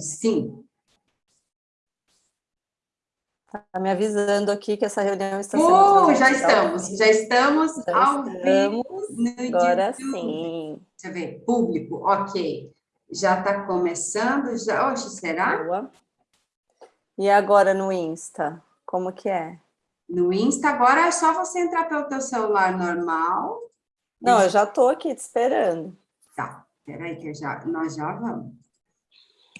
Sim. Está me avisando aqui que essa reunião está sendo... Uh, já estamos, já estamos já ao vivo. Agora sim. Deixa eu ver, público, ok. Já está começando, já, oxe, será? Boa. E agora no Insta, como que é? No Insta, agora é só você entrar pelo teu celular normal. Não, eu já estou aqui te esperando. Tá, peraí que já, nós já vamos.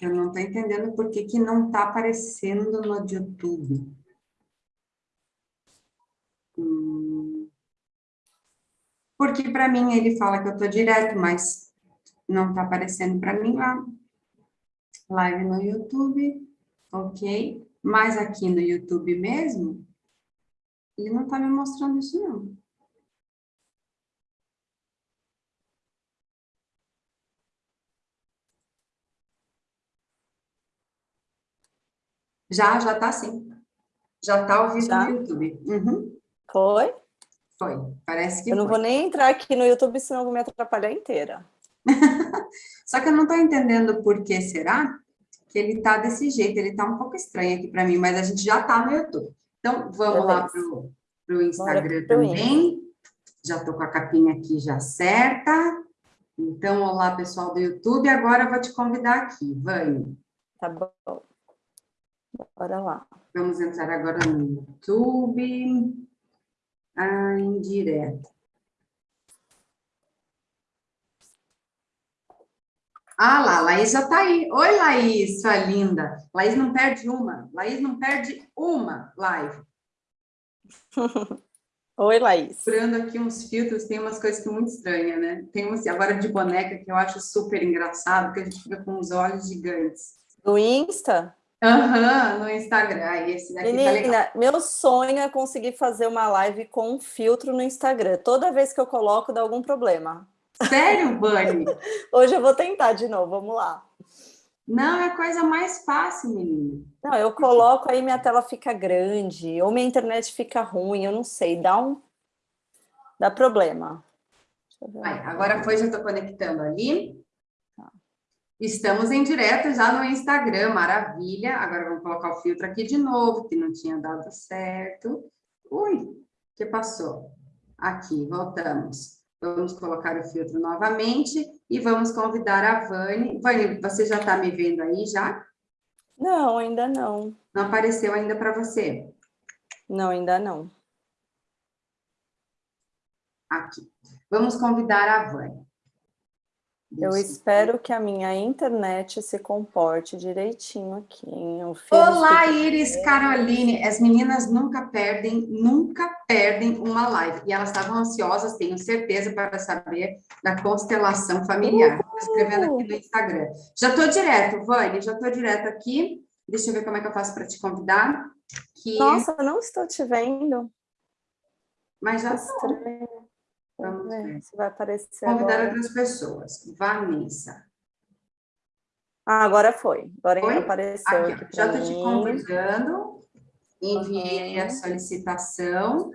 Eu não estou entendendo por que, que não está aparecendo no YouTube. Hum. Porque para mim ele fala que eu estou direto, mas não está aparecendo para mim lá. Live no YouTube, ok. Mas aqui no YouTube mesmo, ele não está me mostrando isso não. Já, já está sim. Já está ao vivo já? no YouTube. Uhum. Foi? Foi, parece que Eu não foi. vou nem entrar aqui no YouTube, senão eu vou me atrapalhar inteira. Só que eu não estou entendendo por que será que ele está desse jeito. Ele está um pouco estranho aqui para mim, mas a gente já está no YouTube. Então, vamos Beleza. lá para o Instagram também. Já estou com a capinha aqui já certa. Então, olá, pessoal do YouTube. Agora eu vou te convidar aqui, Vânia. Tá bom. Bora lá. Vamos entrar agora no YouTube. Ah, em direto. Ah lá, Laís já está aí. Oi, Laís, sua linda. Laís não perde uma. Laís não perde uma live. Oi, Laís. Procurando aqui uns filtros, tem umas coisas que muito estranhas, né? Tem uns agora de boneca que eu acho super engraçado, que a gente fica com os olhos gigantes. Do Insta? Aham, uhum, no Instagram. esse daqui Menina, tá legal. meu sonho é conseguir fazer uma live com um filtro no Instagram. Toda vez que eu coloco, dá algum problema. Sério, Bunny? Hoje eu vou tentar de novo, vamos lá. Não, é a coisa mais fácil, menina. Não, eu coloco aí, minha tela fica grande, ou minha internet fica ruim, eu não sei, dá um... dá problema. Aí, agora foi, já estou conectando ali. Estamos em direto já no Instagram, maravilha. Agora vamos colocar o filtro aqui de novo, que não tinha dado certo. Ui, o que passou? Aqui, voltamos. Vamos colocar o filtro novamente e vamos convidar a Vani. Vani, você já está me vendo aí já? Não, ainda não. Não apareceu ainda para você? Não, ainda não. Aqui. Vamos convidar a Vani. Eu espero que a minha internet se comporte direitinho aqui. Olá, Iris, Caroline. As meninas nunca perdem, nunca perdem uma live. E elas estavam ansiosas, tenho certeza, para saber da constelação familiar. Estou escrevendo aqui no Instagram. Já estou direto, Vânia, já estou direto aqui. Deixa eu ver como é que eu faço para te convidar. Que... Nossa, não estou te vendo. Mas já estou. Vamos ver. Se vai aparecer Convidar agora. outras pessoas. Vanessa. Ah, agora foi. Agora foi? apareceu aqui, aqui Já estou te convidando. Enviei uhum. a solicitação.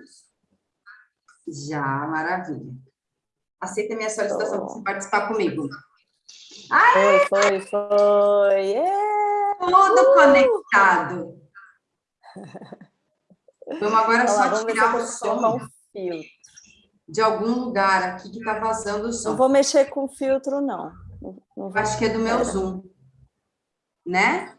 Já, maravilha. Aceita minha solicitação para você participar comigo. Ai! Foi, foi, foi. Yeah! Tudo uh! conectado. Vamos agora Olha só lá, tirar o som. Um filtro de algum lugar aqui que está vazando o som. Não vou mexer com filtro, não. não Acho que é do meu Zoom. Né?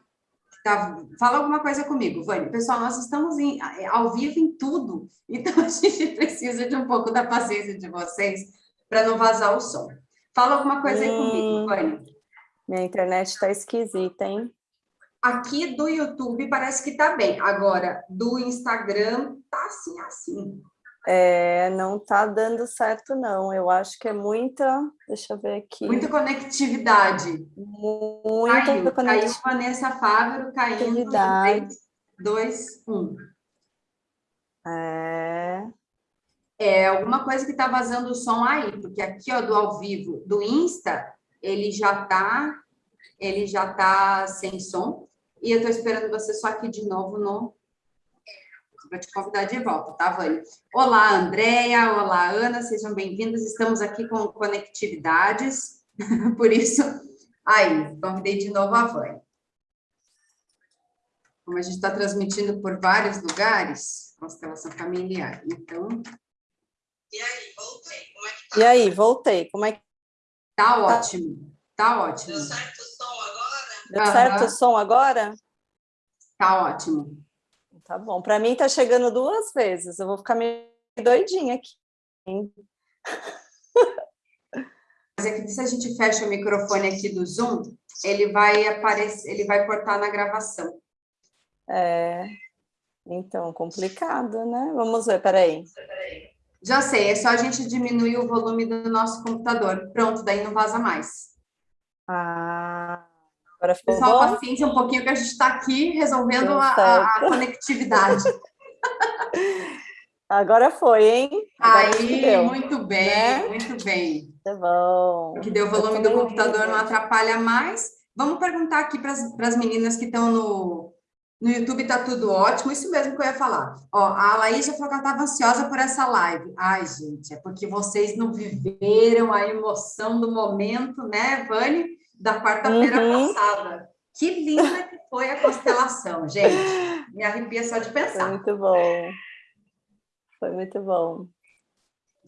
Tá, fala alguma coisa comigo, Vânia. Pessoal, nós estamos em, ao vivo em tudo, então a gente precisa de um pouco da paciência de vocês para não vazar o som. Fala alguma coisa aí hum, comigo, Vânia. Minha internet está esquisita, hein? Aqui do YouTube parece que está bem. Agora, do Instagram, tá assim, assim. É, não está dando certo, não. Eu acho que é muita... Deixa eu ver aqui. Muita conectividade. Muita caiu, conectividade. Caiu Vanessa Fávero, caindo 3, 2, 1. É... É alguma coisa que está vazando o som aí, porque aqui, ó, do ao vivo, do Insta, ele já está ele já tá sem som, e eu estou esperando você só aqui de novo no para te convidar de volta, tá, Vânia? Olá, Andréia, olá, Ana, sejam bem-vindos. Estamos aqui com conectividades, por isso, aí, convidei de novo a Vânia. Como a gente está transmitindo por vários lugares, constelação familiar. Então... E aí, voltei. Como é que tá? E aí, voltei. Como é que... Tá ótimo. Tá ótimo. Deu certo o som agora? Deu uhum. certo o som agora? Tá ótimo. Tá bom. Para mim tá chegando duas vezes. Eu vou ficar meio doidinha aqui. Mas é que se a gente fecha o microfone aqui do Zoom, ele vai aparecer, ele vai cortar na gravação. É, então, complicado, né? Vamos ver, peraí. Já sei, é só a gente diminuir o volume do nosso computador. Pronto, daí não vaza mais. Ah, agora ficou Pessoal, bom? paciência um pouquinho que a gente está aqui resolvendo a, a, conectividade. Agora foi, hein? Agora Aí, muito bem, né? muito bem. Tá bom. Que deu o volume do computador, não atrapalha mais. Vamos perguntar aqui para as meninas que estão no, no YouTube, está tudo ótimo. Isso mesmo que eu ia falar. Ó, a Laís já falou que ela estava ansiosa por essa live. Ai, gente, é porque vocês não viveram a emoção do momento, né, Vani? Da quarta-feira uhum. passada. Que linda que foi a constelação, gente. Me arrepia só de pensar. Foi muito bom. Foi muito bom.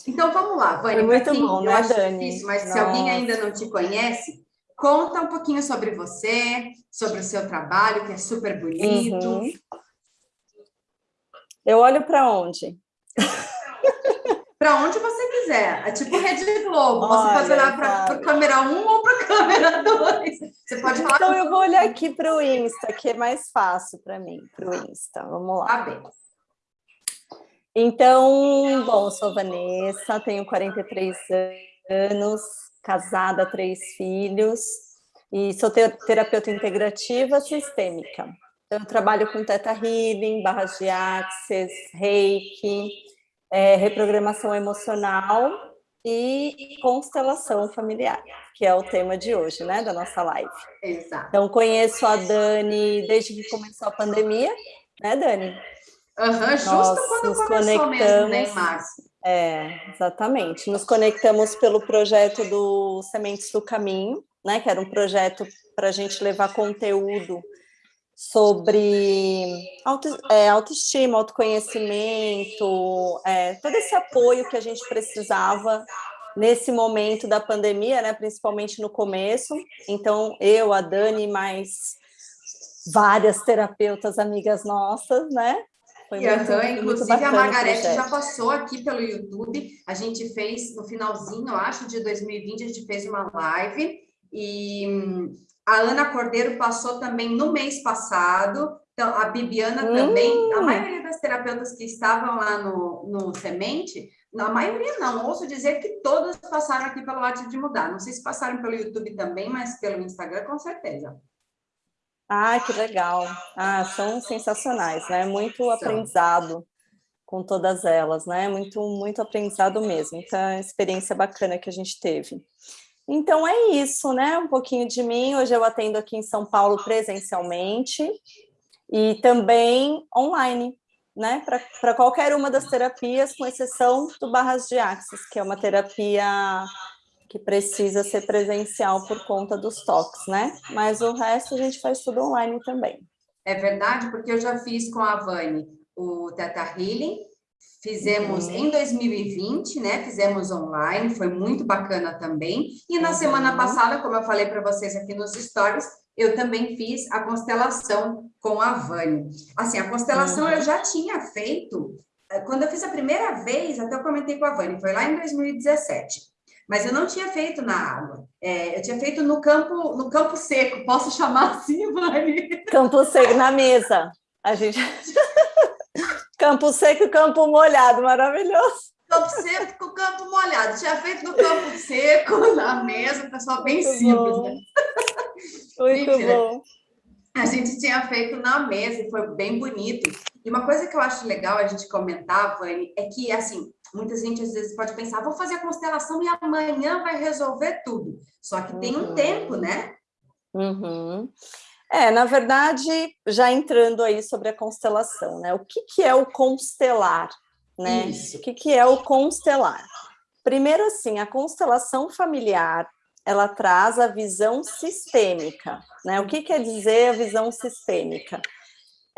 Então vamos lá, Vânia. muito quem, bom, eu né, acho Dani? difícil, mas Nossa. se alguém ainda não te conhece, conta um pouquinho sobre você, sobre o seu trabalho, que é super bonito. Uhum. Eu olho para onde? para onde você quiser. É tipo Rede Globo. Olha, você pode olhar para a câmera 1 ou para a câmera 2. Você pode falar. Então, eu vou olhar aqui para o Insta, que é mais fácil para mim, para o Insta. Vamos lá. Tá bem. Então, bom, sou Vanessa, tenho 43 anos, casada, três filhos, e sou terapeuta integrativa sistêmica. Eu trabalho com Teta Healing, barras de Axis, Reiki, é, reprogramação emocional e constelação familiar, que é o tema de hoje, né, da nossa live. Exato. Então, conheço a Dani desde que começou a pandemia, né, Dani? Uhum, justo Nós quando nos começou conectamos, mesmo, né. É, exatamente. Nos conectamos pelo projeto do Sementes do Caminho, né, que era um projeto para a gente levar conteúdo sobre auto, é, autoestima, autoconhecimento, é, todo esse apoio que a gente precisava nesse momento da pandemia, né, principalmente no começo. Então, eu, a Dani, mais várias terapeutas amigas nossas, né, foi e muito, uhum, inclusive a Margarete já passou aqui pelo YouTube, a gente fez no finalzinho, eu acho, de 2020, a gente fez uma live, e a Ana Cordeiro passou também no mês passado, então a Bibiana hum. também, a maioria das terapeutas que estavam lá no, no Semente, a maioria não, ouço dizer que todas passaram aqui pelo Arte de Mudar, não sei se passaram pelo YouTube também, mas pelo Instagram com certeza. Ah, que legal. Ah, são sensacionais, né? Muito aprendizado com todas elas, né? Muito, muito aprendizado mesmo. Então, é experiência bacana que a gente teve. Então, é isso, né? Um pouquinho de mim. Hoje eu atendo aqui em São Paulo presencialmente e também online, né? Para qualquer uma das terapias, com exceção do Barras de Axis, que é uma terapia que precisa ser presencial por conta dos toques, né? Mas o resto a gente faz tudo online também. É verdade, porque eu já fiz com a Vani o Teta Healing, fizemos uhum. em 2020, né? Fizemos online, foi muito bacana também. E na uhum. semana passada, como eu falei para vocês aqui nos stories, eu também fiz a constelação com a Vani. Assim, a constelação uhum. eu já tinha feito, eh, quando eu fiz a primeira vez, até eu comentei com a Vani, foi lá em 2017 mas eu não tinha feito na água. É, eu tinha feito no campo, no campo seco, posso chamar assim, Mari? Campo seco, na mesa. A gente... campo seco e campo molhado, maravilhoso. Campo seco com campo molhado. Tinha feito no campo seco, na mesa, pessoal bem Muito simples, bom. né? Muito Mentira. bom. A gente tinha feito na mesa e foi bem bonito. E uma coisa que eu acho legal a gente comentar, Vani, é que, assim, muita gente às vezes pode pensar, vou fazer a constelação e amanhã vai resolver tudo. Só que tem um uhum. tempo, né? Uhum. É, na verdade, já entrando aí sobre a constelação, né? O que, que é o constelar, né? Isso. O que, que é o constelar? Primeiro, assim, a constelação familiar, ela traz a visão sistêmica, né? O que quer dizer a visão sistêmica?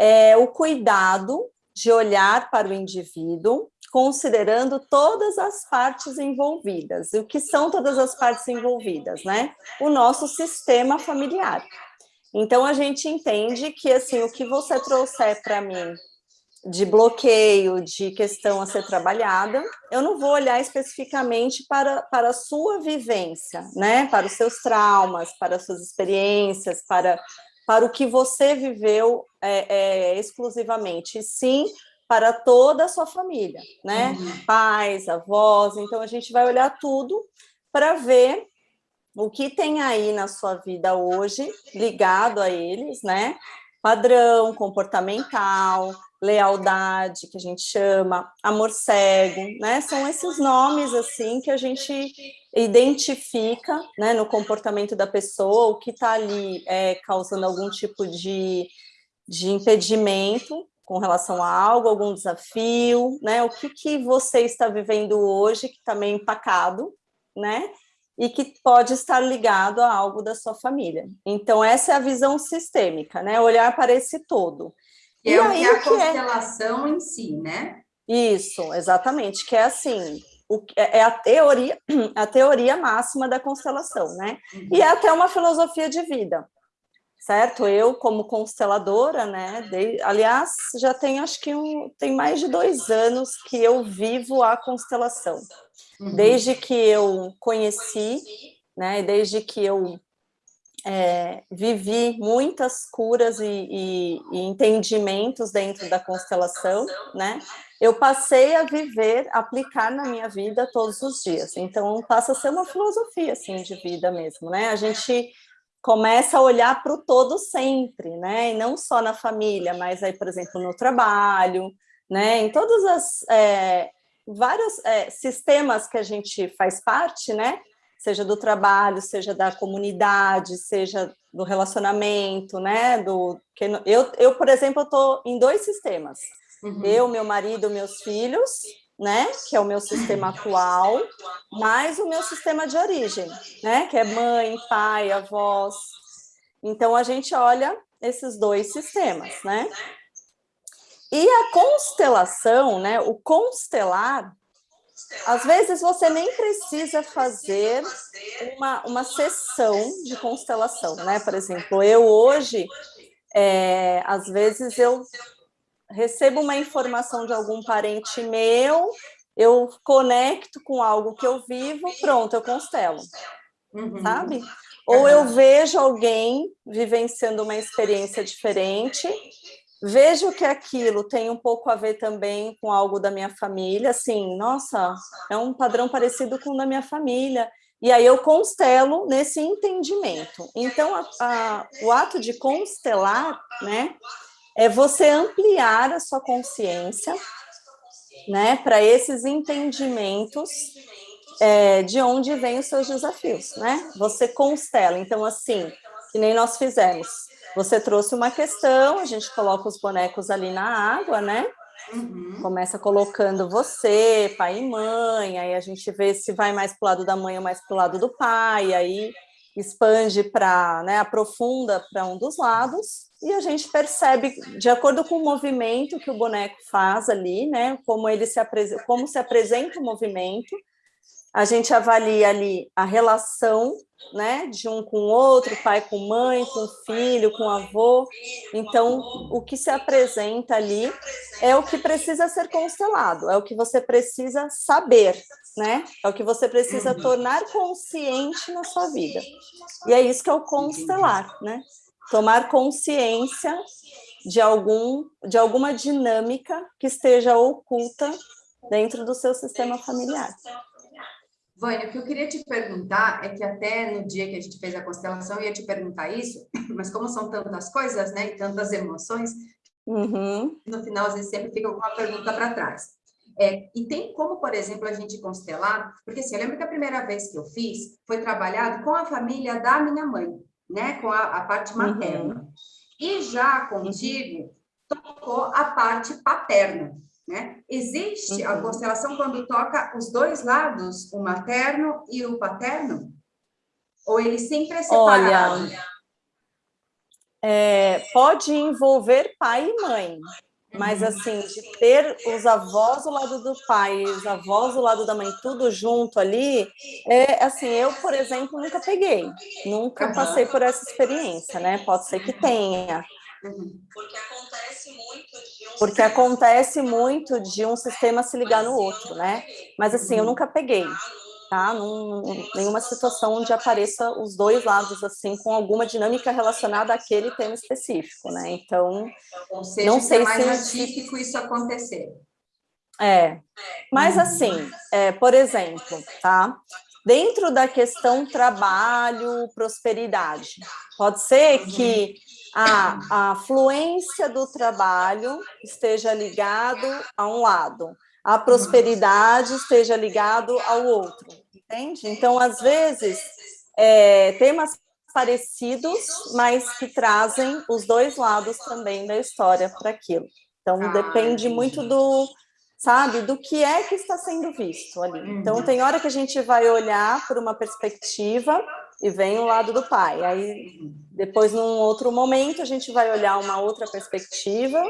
é o cuidado de olhar para o indivíduo, considerando todas as partes envolvidas. E o que são todas as partes envolvidas, né? O nosso sistema familiar. Então, a gente entende que, assim, o que você trouxer para mim de bloqueio, de questão a ser trabalhada, eu não vou olhar especificamente para, para a sua vivência, né? Para os seus traumas, para as suas experiências, para, para o que você viveu é, é, exclusivamente, sim para toda a sua família, né? Uhum. Pais, avós, então a gente vai olhar tudo para ver o que tem aí na sua vida hoje ligado a eles, né? Padrão comportamental, lealdade, que a gente chama, amor cego, né? São esses nomes, assim, que a gente identifica, né, no comportamento da pessoa, o que está ali é, causando algum tipo de, de impedimento com relação a algo, algum desafio, né? O que, que você está vivendo hoje que está meio empacado, né? E que pode estar ligado a algo da sua família. Então, essa é a visão sistêmica, né? Olhar para esse todo. E é o que é a é constelação é... em si, né? Isso, exatamente, que é assim, o, é, é a teoria, a teoria máxima da constelação, né? Uhum. E é até uma filosofia de vida, certo? Eu, como consteladora, né? De, aliás, já tem acho que um, tem mais de dois anos que eu vivo a constelação. Uhum. Desde que eu conheci, né? Desde que eu é, vivi muitas curas e, e, e, entendimentos dentro da constelação, né? Eu passei a viver, aplicar na minha vida todos os dias. Então, passa a ser uma filosofia, assim, de vida mesmo, né? A gente começa a olhar para o todo sempre, né? E não só na família, mas aí, por exemplo, no trabalho, né? Em todos os é, vários é, sistemas que a gente faz parte, né? seja do trabalho, seja da comunidade, seja do relacionamento, né? Do, que eu, eu, por exemplo, estou em dois sistemas. Uhum. Eu, meu marido, meus filhos, né? Que é o meu sistema atual, mais o meu sistema de origem, né? Que é mãe, pai, avós. Então, a gente olha esses dois sistemas, né? E a constelação, né? O constelar às vezes você nem precisa fazer uma, uma sessão de constelação, né? Por exemplo, eu hoje, é, às vezes eu recebo uma informação de algum parente meu, eu conecto com algo que eu vivo, pronto, eu constelo, uhum. sabe? Ou eu vejo alguém vivenciando uma experiência diferente vejo que aquilo tem um pouco a ver também com algo da minha família, assim, nossa, é um padrão parecido com o da minha família, e aí eu constelo nesse entendimento. Então, a, a, o ato de constelar, né, é você ampliar a sua consciência, né, para esses entendimentos é, de onde vêm os seus desafios, né? Você constela, então assim, que nem nós fizemos, você trouxe uma questão, a gente coloca os bonecos ali na água, né? Uhum. Começa colocando você, pai e mãe, aí a gente vê se vai mais para o lado da mãe ou mais para o lado do pai, aí expande para, né, aprofunda para um dos lados, e a gente percebe, de acordo com o movimento que o boneco faz ali, né, como ele se apresenta, como se apresenta o movimento, a gente avalia ali a relação né, de um com o outro, pai com mãe, com filho, com avô. Então, o que se apresenta ali é o que precisa ser constelado, é o que você precisa saber, né? É o que você precisa tornar consciente na sua vida. E é isso que é o constelar, né? Tomar consciência de algum de alguma dinâmica que esteja oculta dentro do seu sistema familiar. Vânia, o que eu queria te perguntar é que até no dia que a gente fez a constelação eu ia te perguntar isso, mas como são tantas coisas, né, e tantas emoções, uhum. no final às vezes sempre fica alguma pergunta para trás. É, e tem como, por exemplo, a gente constelar, porque assim, eu lembro que a primeira vez que eu fiz foi trabalhado com a família da minha mãe, né, com a, a parte materna. Uhum. E já contigo, tocou a parte paterna. Né? Existe uhum. a constelação quando toca os dois lados, o materno e o paterno? Ou ele sempre é separado? Olha, é, pode envolver pai e mãe, mas, uhum. assim, de ter os avós do lado do pai, os avós do lado da mãe, tudo junto ali, é assim, eu, por exemplo, nunca peguei, nunca passei por essa experiência, né? Pode ser que tenha. Uhum. Porque acontece muito de um Porque acontece muito de um sistema se ligar no outro, né? Mas, assim, eu nunca peguei tá? Num, nenhuma situação onde apareça os dois lados, assim, com alguma dinâmica relacionada àquele tema específico, né? Então, Ou seja, não sei é mais se... atípico isso acontecer. É, mas assim, é, por exemplo, tá? Dentro da questão trabalho, prosperidade, pode ser que a, a fluência do trabalho esteja ligado a um lado, a prosperidade esteja ligado ao outro, entende? Então, às vezes, é, temas parecidos, mas que trazem os dois lados também da história para aquilo. Então, ah, depende muito do, sabe, do que é que está sendo visto ali. Uhum. Então, tem hora que a gente vai olhar por uma perspectiva e vem o lado do pai. Aí, depois, num outro momento, a gente vai olhar uma outra perspectiva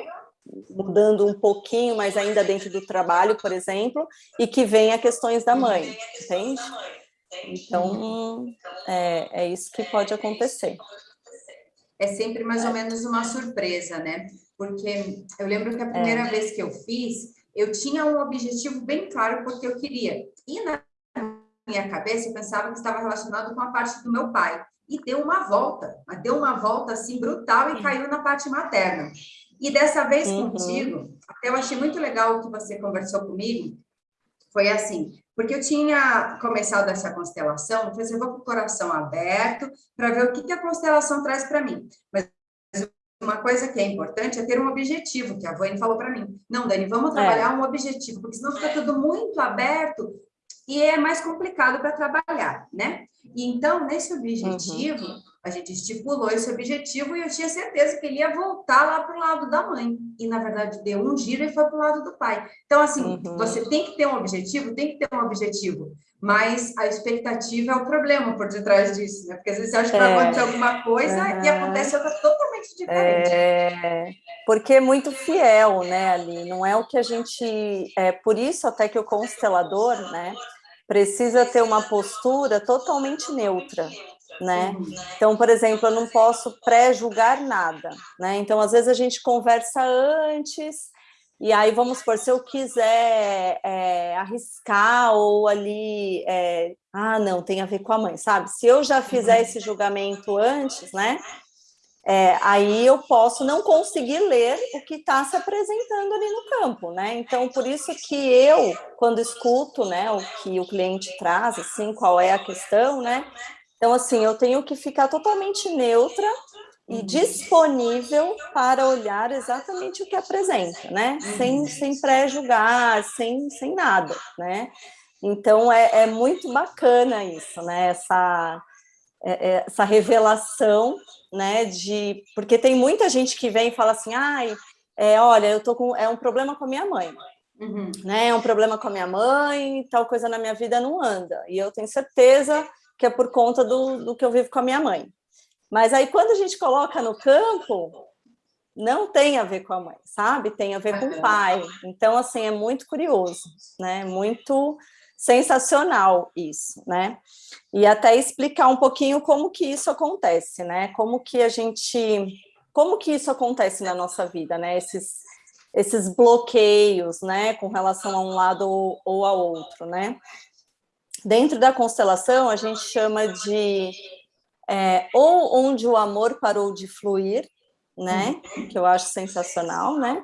mudando um pouquinho, mas ainda dentro do trabalho, por exemplo, e que venha questões da mãe, entende? Então, é, é isso que pode acontecer. É sempre mais ou menos uma surpresa, né? Porque eu lembro que a primeira é. vez que eu fiz, eu tinha um objetivo bem claro porque eu queria. E na minha cabeça eu pensava que estava relacionado com a parte do meu pai. E deu uma volta, deu uma volta assim brutal e caiu na parte materna. E dessa vez uhum. contigo, eu achei muito legal o que você conversou comigo, foi assim, porque eu tinha começado essa constelação, eu falei assim, eu vou com o coração aberto para ver o que, que a constelação traz para mim. Mas uma coisa que é importante é ter um objetivo, que a Vânia falou para mim. Não, Dani, vamos é. trabalhar é. um objetivo, porque senão fica tudo muito aberto e é mais complicado para trabalhar, né? E então, nesse objetivo, uhum a gente estipulou esse objetivo e eu tinha certeza que ele ia voltar lá para o lado da mãe. E, na verdade, deu um giro e foi para o lado do pai. Então, assim, uhum. você tem que ter um objetivo, tem que ter um objetivo. Mas a expectativa é o problema por detrás disso, né? Porque às vezes você acha que vai é. acontecer alguma coisa uhum. e acontece outra totalmente diferente. É, porque é muito fiel, né, ali. Não é o que a gente... É por isso até que o constelador, né, precisa ter uma postura totalmente neutra né? Então, por exemplo, eu não posso pré-julgar nada, né? Então, às vezes a gente conversa antes, e aí, vamos supor, se eu quiser é, arriscar ou ali, é, ah, não, tem a ver com a mãe, sabe? Se eu já fizer esse julgamento antes, né? É, aí eu posso não conseguir ler o que está se apresentando ali no campo, né? Então, por isso que eu, quando escuto, né, o que o cliente traz, assim, qual é a questão, né? Então, assim, eu tenho que ficar totalmente neutra e uhum. disponível para olhar exatamente o que apresenta, né? Sem, uhum. sem pré-julgar, sem, sem nada, né? Então, é, é muito bacana isso, né? Essa, essa revelação, né? De, porque tem muita gente que vem e fala assim, ai, é, olha, eu tô com, é um problema com a minha mãe. Uhum. Né, é um problema com a minha mãe, tal coisa na minha vida não anda. E eu tenho certeza que é por conta do, do que eu vivo com a minha mãe. Mas aí, quando a gente coloca no campo, não tem a ver com a mãe, sabe? Tem a ver com o pai. Então, assim, é muito curioso, né? Muito sensacional isso, né? E até explicar um pouquinho como que isso acontece, né? Como que a gente... Como que isso acontece na nossa vida, né? Esses, esses bloqueios, né? Com relação a um lado ou, ou a outro, né? Dentro da constelação, a gente chama de é, ou onde o amor parou de fluir, né? Que eu acho sensacional, né?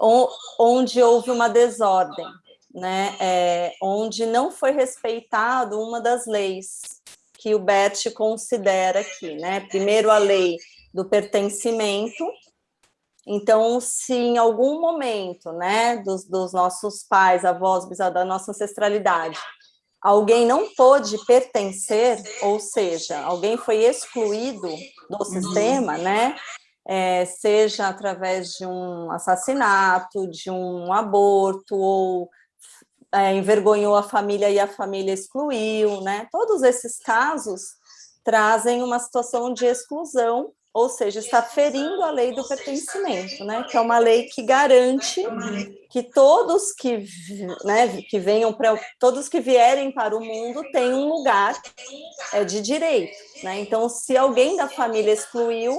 Ou onde houve uma desordem, né? É, onde não foi respeitado uma das leis que o Bert considera aqui, né? Primeiro a lei do pertencimento. Então, se em algum momento, né, dos, dos nossos pais, avós, bisavós, da nossa ancestralidade, alguém não pôde pertencer, ou seja, alguém foi excluído do sistema, né? É, seja através de um assassinato, de um aborto, ou é, envergonhou a família e a família excluiu, né? Todos esses casos trazem uma situação de exclusão ou seja, está ferindo a lei do pertencimento, né? Que é uma lei que garante que todos que, né, que venham para todos que vierem para o mundo têm um lugar é, de direito, né? Então, se alguém da família excluiu,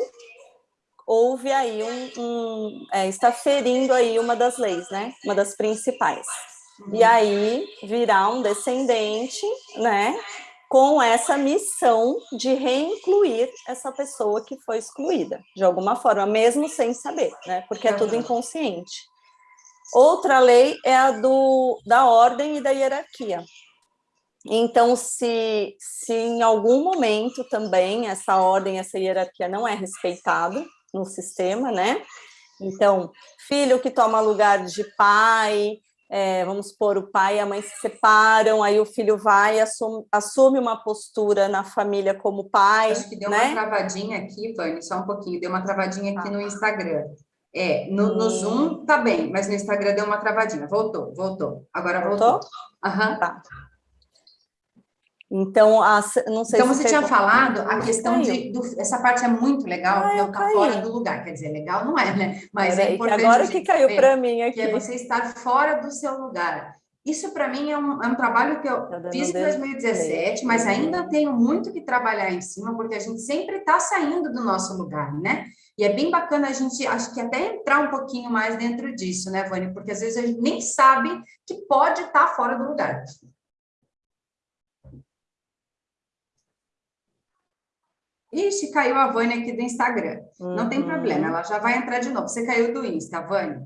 houve aí um, um é, está ferindo aí uma das leis, né? Uma das principais. E aí virá um descendente, né? com essa missão de reincluir essa pessoa que foi excluída, de alguma forma, mesmo sem saber, né? Porque é tudo inconsciente. Outra lei é a do, da ordem e da hierarquia. Então, se, se em algum momento também essa ordem, essa hierarquia não é respeitada no sistema, né? Então, filho que toma lugar de pai, é, vamos supor, o pai e a mãe se separam, aí o filho vai, assume, assume uma postura na família como pai. Acho que deu né? uma travadinha aqui, Vani, só um pouquinho, deu uma travadinha aqui no Instagram. É, no, no. Zoom tá bem, mas no Instagram deu uma travadinha. Voltou, voltou. Agora voltou. voltou? Aham. Tá. Então, a, não sei então se você tinha falado a questão de do, essa parte é muito legal, ah, eu tá fora do lugar, quer dizer, legal não é, né? Mas é importante. Agora que caiu para mim aqui. Que é você estar fora do seu lugar. Isso para mim é um, é um, trabalho que eu tá fiz em 2017, mas ainda tenho muito que trabalhar em cima, porque a gente sempre está saindo do nosso lugar, né? E é bem bacana a gente, acho que até entrar um pouquinho mais dentro disso, né, Vânia? Porque às vezes a gente nem sabe que pode estar tá fora do lugar. Ixi, caiu a Vânia aqui do Instagram. Uhum. Não tem uhum. problema, ela já vai entrar de novo. Você caiu do Insta, Vânia?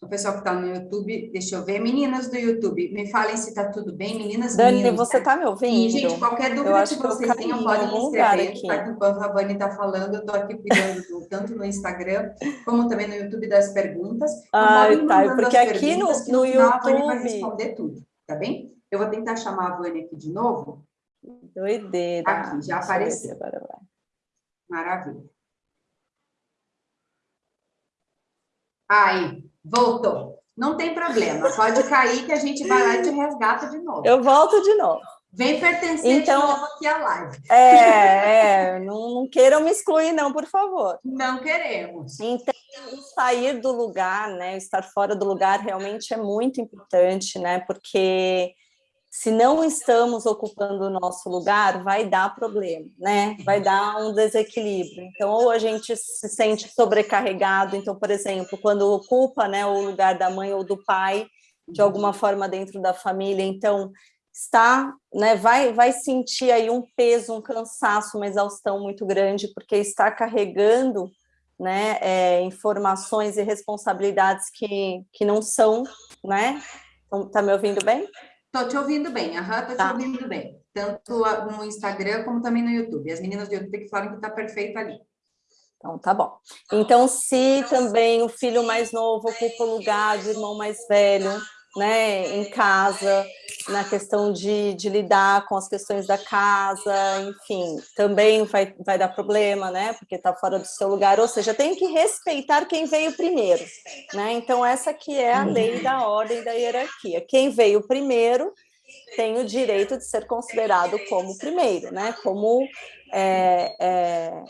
O pessoal que está no YouTube, deixa eu ver. Meninas do YouTube, me falem se está tudo bem. Meninas, Dani, meninos, você está me ouvindo? E, gente, qualquer dúvida que vocês tenham, podem me escrever. Tá? Enquanto a Vânia está falando, eu estou aqui cuidando do, tanto no Instagram, como também no YouTube das perguntas. Ah, tá. Porque aqui no, no, no YouTube... A Vânia vai responder tudo, tá bem? Eu vou tentar chamar a Vânia aqui de novo. Doideira. Aqui, já apareceu. Agora vai. Maravilha. Aí, voltou. Não tem problema, pode cair que a gente vai lá e te resgata de novo. Eu volto de novo. Vem pertencer então, de novo aqui à live. É, é não, não, queiram me excluir não, por favor. Não queremos. Então, sair do lugar, né, estar fora do lugar realmente é muito importante, né, porque se não estamos ocupando o nosso lugar, vai dar problema, né? Vai dar um desequilíbrio. Então, ou a gente se sente sobrecarregado, então, por exemplo, quando ocupa né, o lugar da mãe ou do pai, de alguma forma dentro da família, então está, né, vai, vai sentir aí um peso, um cansaço, uma exaustão muito grande, porque está carregando né, é, informações e responsabilidades que, que não são, né? Então, tá me ouvindo bem? Estou te ouvindo bem, aham, estou tá. te ouvindo bem. Tanto no Instagram como também no YouTube. As meninas do YouTube que falam que está perfeito ali. Então, tá bom. Então, se também o filho mais novo ocupa o lugar do irmão mais velho, né, em casa, na questão de, de lidar com as questões da casa, enfim, também vai, vai dar problema, né, porque está fora do seu lugar, ou seja, tem que respeitar quem veio primeiro, né, então essa que é a lei da ordem da hierarquia, quem veio primeiro tem o direito de ser considerado como primeiro, né, como é, é,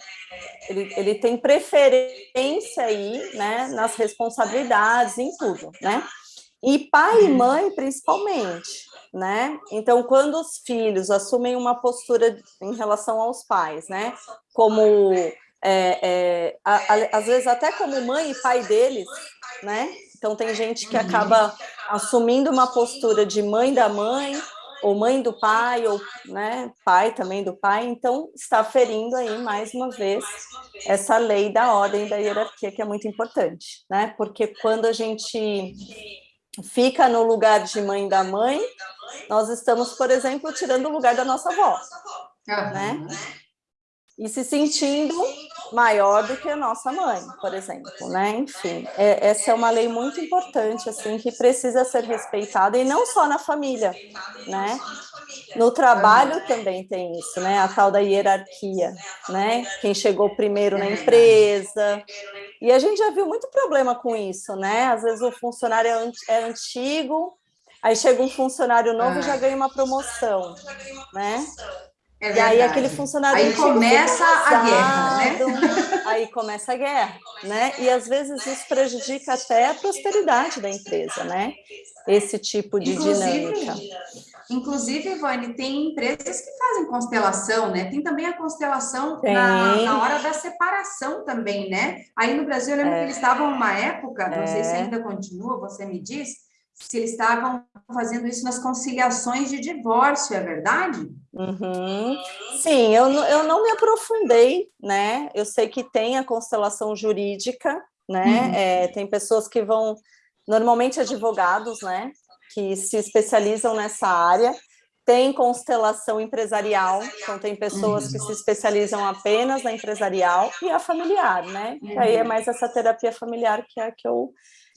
ele, ele tem preferência aí, né, nas responsabilidades, em tudo, né, e pai e mãe, principalmente, né? Então, quando os filhos assumem uma postura em relação aos pais, né? Como, é, é, a, a, às vezes, até como mãe e pai deles, né? Então, tem gente que acaba assumindo uma postura de mãe da mãe, ou mãe do pai, ou né, pai também do pai, então está ferindo aí, mais uma vez, essa lei da ordem da hierarquia, que é muito importante, né? Porque quando a gente fica no lugar de mãe da mãe, nós estamos, por exemplo, tirando o lugar da nossa avó, né? E se sentindo maior do que a nossa mãe, por exemplo, né? Enfim, é, essa é uma lei muito importante, assim, que precisa ser respeitada, e não só na família, né? No trabalho também tem isso, né? A tal da hierarquia, né? Quem chegou primeiro na empresa, e a gente já viu muito problema com isso, né? Às vezes o funcionário é, é antigo, aí chega um funcionário novo e já ganha uma promoção, né? É e aí aquele funcionário aí começa a guerra, né? Aí começa a guerra, né? E às vezes isso prejudica até a prosperidade da empresa, né? Esse tipo de inclusive, dinâmica. Inclusive, Ivone, tem empresas que fazem constelação, né? Tem também a constelação na, na, hora da separação também, né? Aí no Brasil, eu lembro é. que eles estavam uma época, não é. sei se é. ainda continua, você me diz, se eles estavam fazendo isso nas conciliações de divórcio, é verdade? Uhum. Sim, eu, eu não me aprofundei, né? Eu sei que tem a constelação jurídica, né? Uhum. É, tem pessoas que vão, normalmente advogados, né? Que se especializam nessa área. Tem constelação empresarial, então tem pessoas uhum. que se especializam apenas na empresarial e a familiar, né? Que aí é uhum. mais essa terapia familiar que é a que eu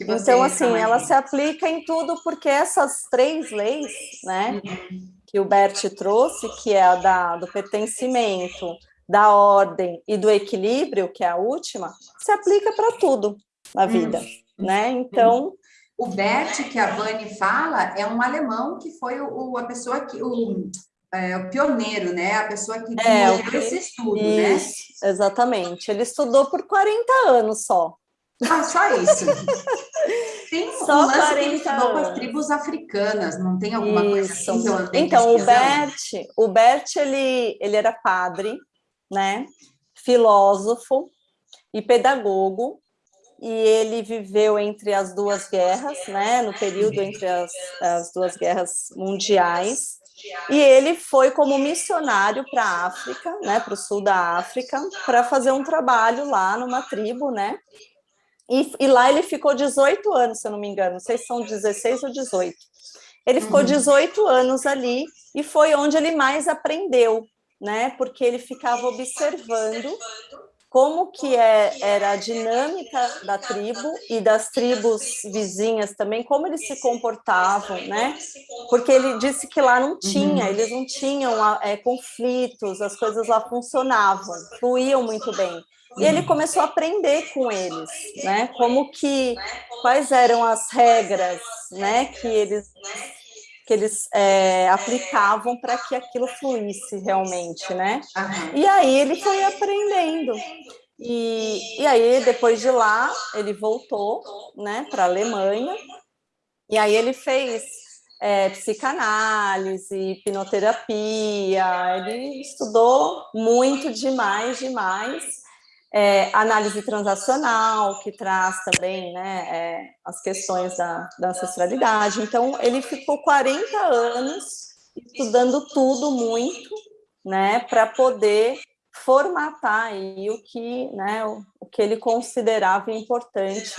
então, assim, ela se aplica em tudo porque essas três leis, né, uhum. que o Bert trouxe, que é a da, do pertencimento, da ordem e do equilíbrio, que é a última, se aplica para tudo na vida, uhum. né? Então... O Bert, que a Vani fala, é um alemão que foi o, a pessoa que... O, é, o pioneiro, né? A pessoa que é, esse estudo, né? isso, né? Exatamente. Ele estudou por 40 anos só. Ah, só isso. Tem só um lance que ele com as tribos africanas, não tem alguma isso. coisa assim Então, o Bert, o Bert ele, ele era padre, né? Filósofo e pedagogo, e ele viveu entre as duas guerras, né? No período entre as, as duas guerras mundiais. E ele foi como missionário para a África, né, para o sul da África, para fazer um trabalho lá numa tribo, né, e, e, lá ele ficou 18 anos, se eu não me engano, não sei se são 16 ou 18. Ele ficou 18 uhum. anos ali e foi onde ele mais aprendeu, né? Porque ele ficava observando como que é, era a dinâmica da tribo e das tribos vizinhas também, como eles se comportavam, né? Porque ele disse que lá não tinha, uhum. eles não tinham é, conflitos, as coisas lá funcionavam, fluíam muito bem. E ele começou a aprender com eles, né? Como que, quais eram as regras, né? Que eles, que eles é, aplicavam para que aquilo fluísse realmente, né? E aí ele foi aprendendo. E, e aí, depois de lá, ele voltou, né? Para a Alemanha. E aí ele fez é, psicanálise, hipnoterapia, ele estudou muito demais, demais, é, análise transacional, que traz também né, é, as questões da, da, ancestralidade. Então, ele ficou 40 anos estudando tudo muito, né, para poder formatar aí o que, né, o, o que ele considerava importante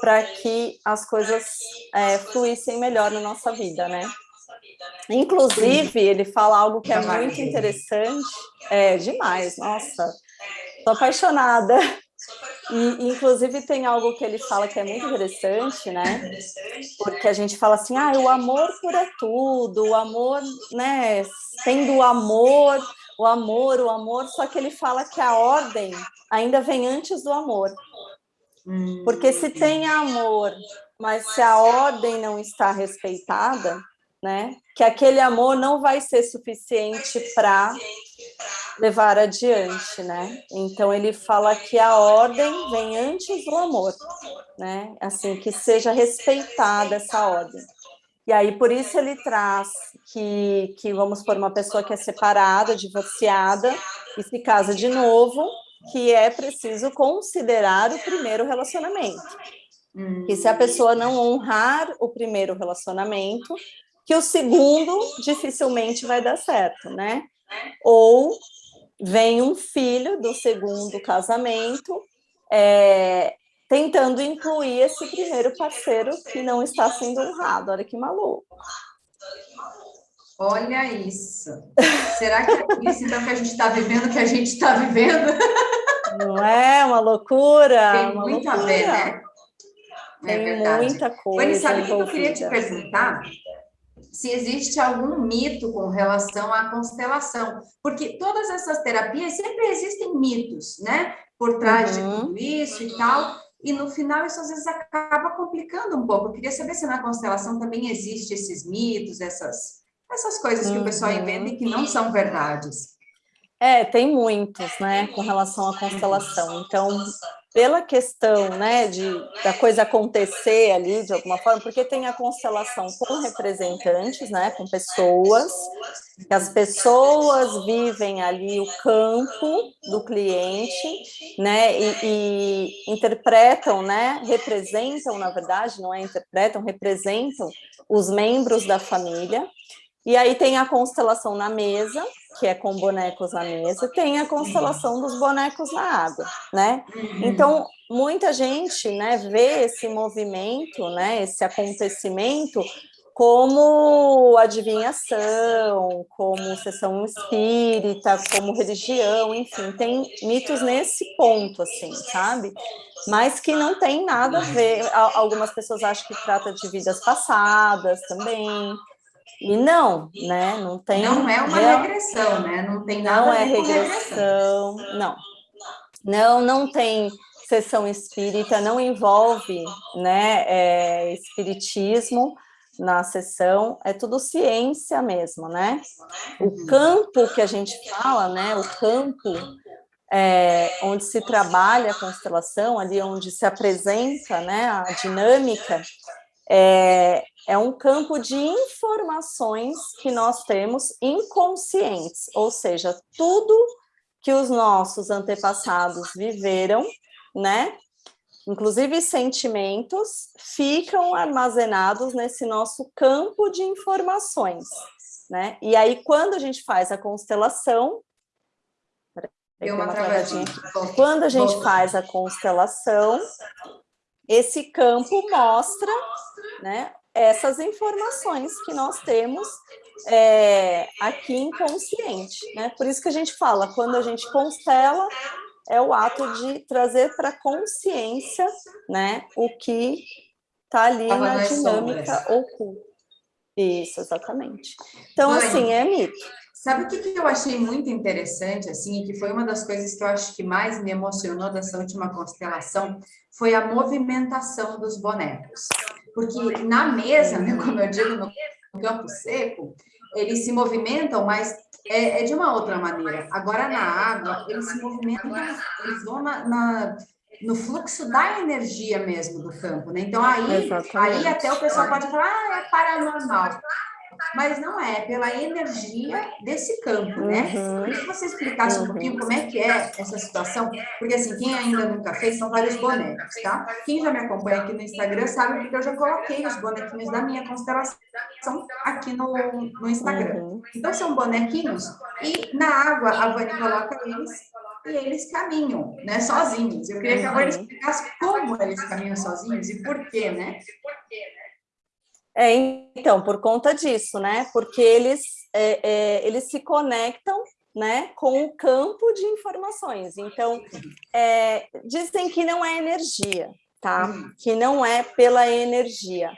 para que as coisas é, fluíssem melhor na nossa vida, né? Inclusive, ele fala algo que é muito interessante, é demais, nossa, Sou apaixonada. E, inclusive, tem algo que ele fala que é muito interessante, né? Porque a gente fala assim, ah, o amor cura tudo, o amor, né? Tendo o amor, o amor, o amor, só que ele fala que a ordem ainda vem antes do amor. Porque se tem amor, mas se a ordem não está respeitada, né? Que aquele amor não vai ser suficiente para levar adiante, né? Então ele fala que a ordem vem antes do amor, né? Assim, que seja respeitada essa ordem. E aí, por isso ele traz que, que vamos por uma pessoa que é separada, divorciada, e se casa de novo, que é preciso considerar o primeiro relacionamento. Hum. E se a pessoa não honrar o primeiro relacionamento, que o segundo dificilmente vai dar certo, né? Ou vem um filho do segundo casamento é, tentando incluir esse primeiro parceiro que não está sendo honrado. Olha que maluco. Olha isso. Será que é isso então que a gente está vivendo que a gente está vivendo? Não é uma loucura? Tem uma muito loucura. a ver, né? É Tem muita coisa. Mas sabe o que eu queria te perguntar? Se existe algum mito com relação à constelação, porque todas essas terapias sempre existem mitos, né? Por trás uhum. de tudo isso e tal, e no final isso às vezes acaba complicando um pouco. Eu queria saber se na constelação também existe esses mitos, essas, essas coisas que uhum. o pessoal uhum. inventa e que não são verdades. É, tem muitos, né, com relação à constelação. Então, pela questão, né, de, da coisa acontecer ali, de alguma forma, porque tem a constelação com representantes, né, com pessoas, que as pessoas vivem ali o campo do cliente, né, e, e interpretam, né, representam, na verdade, não é interpretam, representam os membros da família, e aí tem a constelação na mesa, que é com bonecos na mesa, tem a constelação dos bonecos na água, né? Então, muita gente, né, vê esse movimento, né, esse acontecimento como adivinhação, como sessão espírita, como religião, enfim, tem mitos nesse ponto, assim, sabe? Mas que não tem nada a ver, algumas pessoas acham que trata de vidas passadas também, e não, né? Não tem. Não é uma real... regressão, né? Não tem nada. Não é regressão, não. Não, não tem sessão espírita, não envolve, né? É, espiritismo na sessão, é tudo ciência mesmo, né? O uhum. campo que a gente fala, né? O campo é, onde se trabalha a constelação, ali onde se apresenta, né? A dinâmica é, é um campo de informações que nós temos inconscientes, ou seja, tudo que os nossos antepassados viveram, né? Inclusive sentimentos ficam armazenados nesse nosso campo de informações, né? E aí quando a gente faz a constelação, Deu uma travadinha. Quando a gente faz a constelação, esse campo mostra né, essas informações que nós temos é, aqui inconsciente. Né? Por isso que a gente fala, quando a gente constela, é o ato de trazer para a consciência né, o que está ali Tava na dinâmica oculta. Isso, exatamente. Então, Mãe, assim, é mito. Sabe o que, que eu achei muito interessante, assim, que foi uma das coisas que eu acho que mais me emocionou dessa última constelação, foi a movimentação dos bonecos. Porque na mesa, né, como eu digo, no campo seco, eles se movimentam, mas é, é de uma outra maneira. Agora, na água, eles se movimentam, eles vão na, na no fluxo da energia mesmo do campo, né? Então, aí, aí até o pessoal pode falar, ah, é paranormal mas não é, pela energia desse campo, né? Uhum. Queria que você explicasse uhum. um pouquinho como é que é essa situação, porque assim, quem ainda nunca fez, são vários bonecos, tá? Quem já me acompanha aqui no Instagram sabe porque eu já coloquei os bonequinhos da minha constelação aqui no, no Instagram. Uhum. Então, são bonequinhos e na água a Vani coloca eles e eles caminham, né, sozinhos. Eu queria que a Vani uhum. explicasse como eles caminham sozinhos e por quê, né? É, então, por conta disso, né? Porque eles, é, é, eles se conectam né, com o campo de informações. Então, é, dizem que não é energia, tá? Que não é pela energia.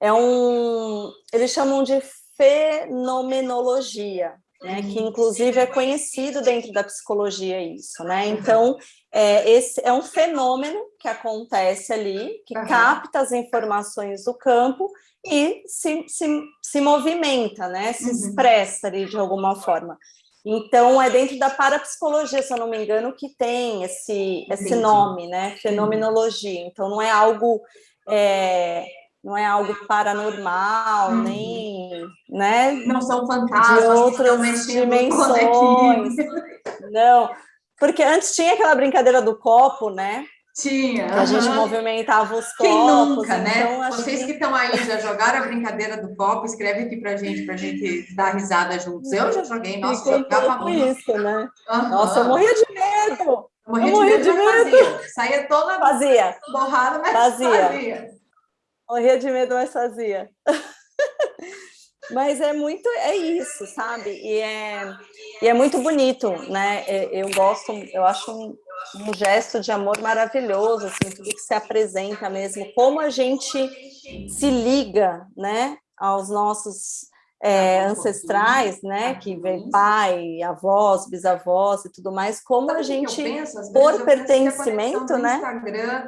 É um... Eles chamam de fenomenologia, né, que uhum. inclusive é conhecido dentro da psicologia isso, né? Então, é, esse é um fenômeno que acontece ali, que uhum. capta as informações do campo e se, se, se movimenta, né? Se uhum. expressa ali de alguma forma. Então, é dentro da parapsicologia, se eu não me engano, que tem esse, esse nome, né? Fenomenologia. Então, não é algo... É, não é algo paranormal, uhum. nem, né? Não são fantasmas de outras dimensões. Não, porque antes tinha aquela brincadeira do copo, né? Tinha. Que a gente movimentava os copos. Quem nunca, né? Então, Vocês que... estão aí já jogaram a brincadeira do copo, escreve aqui pra gente, pra gente dar risada juntos. Eu já joguei, nossa, eu jogava muito. isso, né? Uhum. Nossa, eu morria de medo. Morria, eu morria de, medo, de medo. Fazia. Saía toda fazia. borrada, mas fazia. fazia. Morria de medo, mas fazia. Mas é muito, é isso, sabe? E é, e é muito bonito, né? Eu gosto, eu acho um, um gesto de amor maravilhoso, assim, tudo que se apresenta mesmo, como a gente se liga, né, aos nossos é, ancestrais, né, que vem pai, avós, bisavós e tudo mais, como Sabe a gente, penso, por pertencimento, né,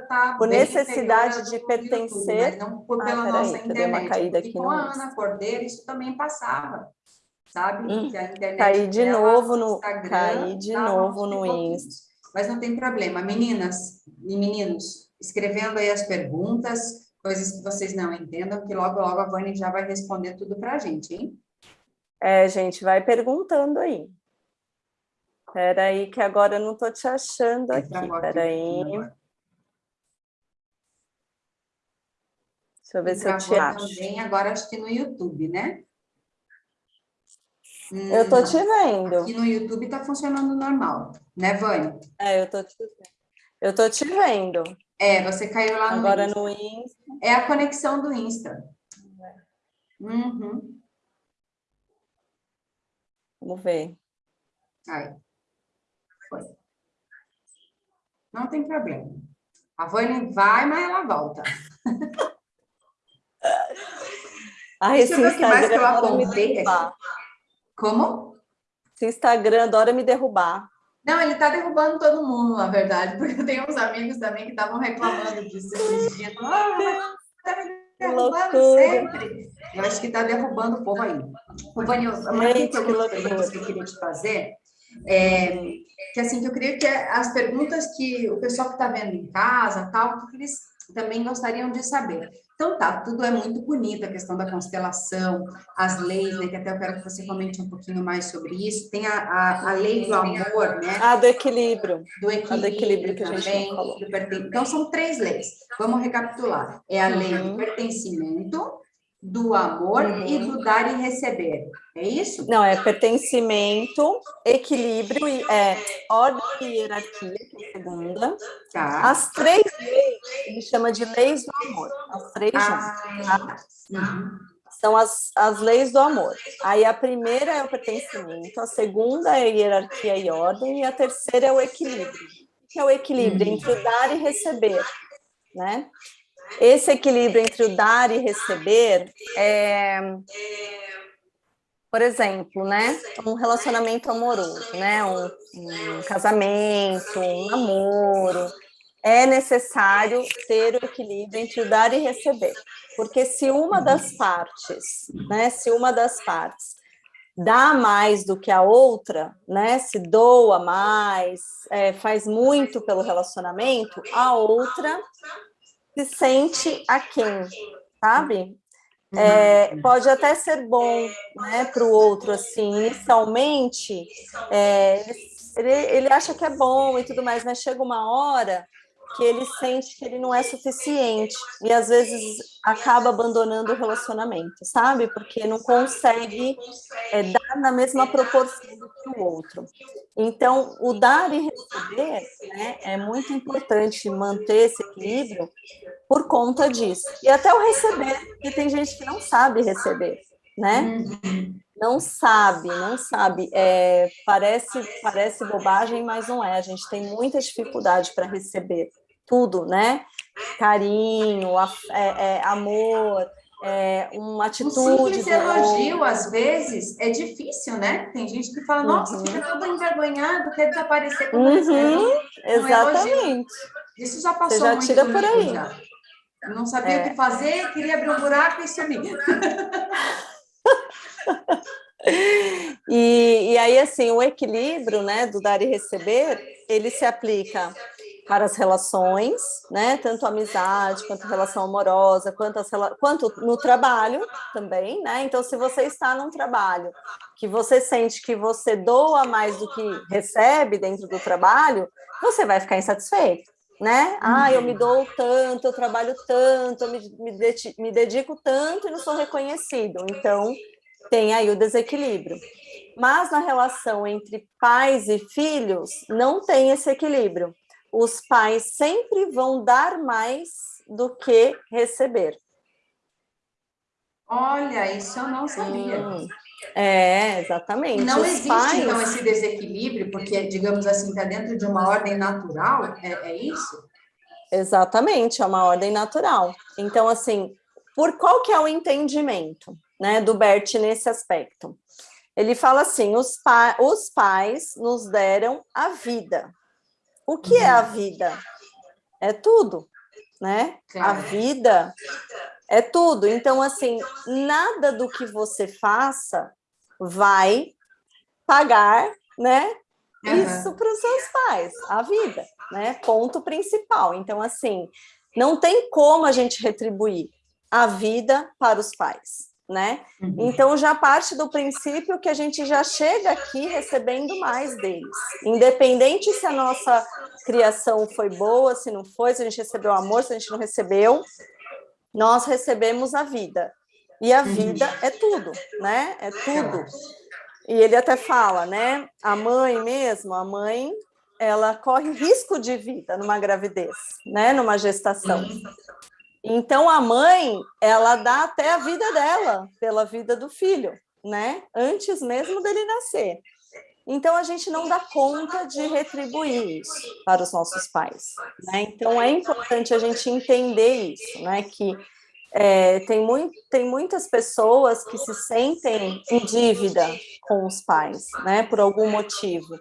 tá por necessidade de pertencer... YouTube, não por, pela ah, nossa internet, uma caída aqui com a Ana Cordeiro isso também passava. sabe? Hum, cair de novo no cair de novo no Insta. Mas não tem problema, meninas e meninos, escrevendo aí as perguntas, coisas que vocês não entendam, que logo logo a Vânia já vai responder tudo para a gente, hein? É, gente, vai perguntando aí. Espera aí, que agora eu não estou te achando aqui. Espera aí. Deixa eu ver se eu te acho. também, agora acho que no YouTube, né? Eu estou te vendo. Aqui no YouTube está funcionando normal, né, Vânia? É, eu estou te vendo. Eu estou te vendo. É, você caiu lá no Agora Insta. no Insta. É a conexão do Insta. Uhum. Vamos ver. Aí. Foi. Não tem problema. A Vânia vai, mas ela volta. Ah, esse que eu apontei aqui. Como? Esse Instagram adora me derrubar. Não, ele está derrubando todo mundo, na verdade, porque eu tenho uns amigos também que estavam reclamando disso esses dias. Ah, tá me derrubando sempre. Eu acho que está derrubando o povo aí. O Vânia, uma pergunta que eu queria te fazer é, que assim, que eu queria que as perguntas que o pessoal que está vendo em casa, tal, que eles também gostariam de saber. Então, tá, tudo é muito bonito, a questão da constelação, as leis, né, que até eu quero que você comente um pouquinho mais sobre isso. Tem a, a, a lei do amor, né? Ah, do equilíbrio. Do equilíbrio, a do equilíbrio que também, a gente falou. Então, são três leis. Vamos recapitular. É a lei uhum. do pertencimento, do amor uhum. e do dar e receber. É isso? Não, é pertencimento, equilíbrio, e é, ordem e hierarquia, que é a segunda. Tá. As três leis, ele chama de leis do amor. As três ah. Tá? Uhum. São as, as leis do amor. Aí a primeira é o pertencimento, a segunda é a hierarquia e ordem, e a terceira é o equilíbrio. O que é o equilíbrio? Uhum. Entre o dar e receber. Né? Esse equilíbrio entre o dar e receber é, por exemplo, né, um relacionamento amoroso, né, um, um casamento, um namoro, é necessário ter o equilíbrio entre o dar e receber, porque se uma das partes, né, se uma das partes dá mais do que a outra, né, se doa mais, é, faz muito pelo relacionamento, a outra se sente a quem, sabe? Uhum. É, pode até ser bom né, para o outro, assim, inicialmente, é, ele, ele acha que é bom e tudo mais, mas chega uma hora que ele sente que ele não é suficiente e às vezes acaba abandonando o relacionamento, sabe? Porque não consegue é, dar na mesma proporção do que o outro. Então, o dar e receber né, é muito importante manter esse equilíbrio por conta disso. E até o receber, porque tem gente que não sabe receber, né? Uhum. Não sabe, não sabe. É, parece, parece bobagem, mas não é. A gente tem muita dificuldade para receber tudo, né? Carinho, é, é, amor, é, uma atitude. Um simples elogio, às vezes, é difícil, né? Tem gente que fala, nossa, uhum. fica todo envergonhado, quer desaparecer com uhum. Exatamente. Isso já passou Você já tira por aí. Já. Não sabia é. o que fazer, queria abrir um buraco e sumir. e, e aí, assim, o equilíbrio, né, do dar e receber, ele se aplica para as relações, né? Tanto amizade, quanto relação amorosa, quanto, as, quanto no trabalho também, né? Então, se você está num trabalho que você sente que você doa mais do que recebe dentro do trabalho, você vai ficar insatisfeito, né? Ah, eu me dou tanto, eu trabalho tanto, eu me, me, me dedico tanto e não sou reconhecido. Então, tem aí o desequilíbrio. Mas na relação entre pais e filhos, não tem esse equilíbrio os pais sempre vão dar mais do que receber. Olha, isso eu não sabia. Hum, é, exatamente. Não os existe, pais... então, esse desequilíbrio, porque, digamos assim, está dentro de uma ordem natural, é, é isso? Exatamente, é uma ordem natural. Então, assim, por qual que é o entendimento né, do Bert nesse aspecto? Ele fala assim, os, pa os pais nos deram a vida, o que uhum. é a vida? É tudo, né? A vida é tudo. Então, assim, nada do que você faça vai pagar, né? Uhum. Isso para os seus pais, a vida, né? Ponto principal. Então, assim, não tem como a gente retribuir a vida para os pais, né? Uhum. Então já parte do princípio que a gente já chega aqui recebendo mais deles, independente se a nossa criação foi boa, se não foi, se a gente recebeu amor, se a gente não recebeu, nós recebemos a vida. E a vida uhum. é tudo, né? É tudo. E ele até fala, né? A mãe mesmo, a mãe, ela corre risco de vida numa gravidez, né? Numa gestação. Uhum. Então, a mãe, ela dá até a vida dela pela vida do filho, né? Antes mesmo dele nascer. Então, a gente não dá conta de retribuir isso para os nossos pais. Né? Então, é importante a gente entender isso, né? Que é, tem, muito, tem muitas pessoas que se sentem em dívida com os pais, né? Por algum motivo.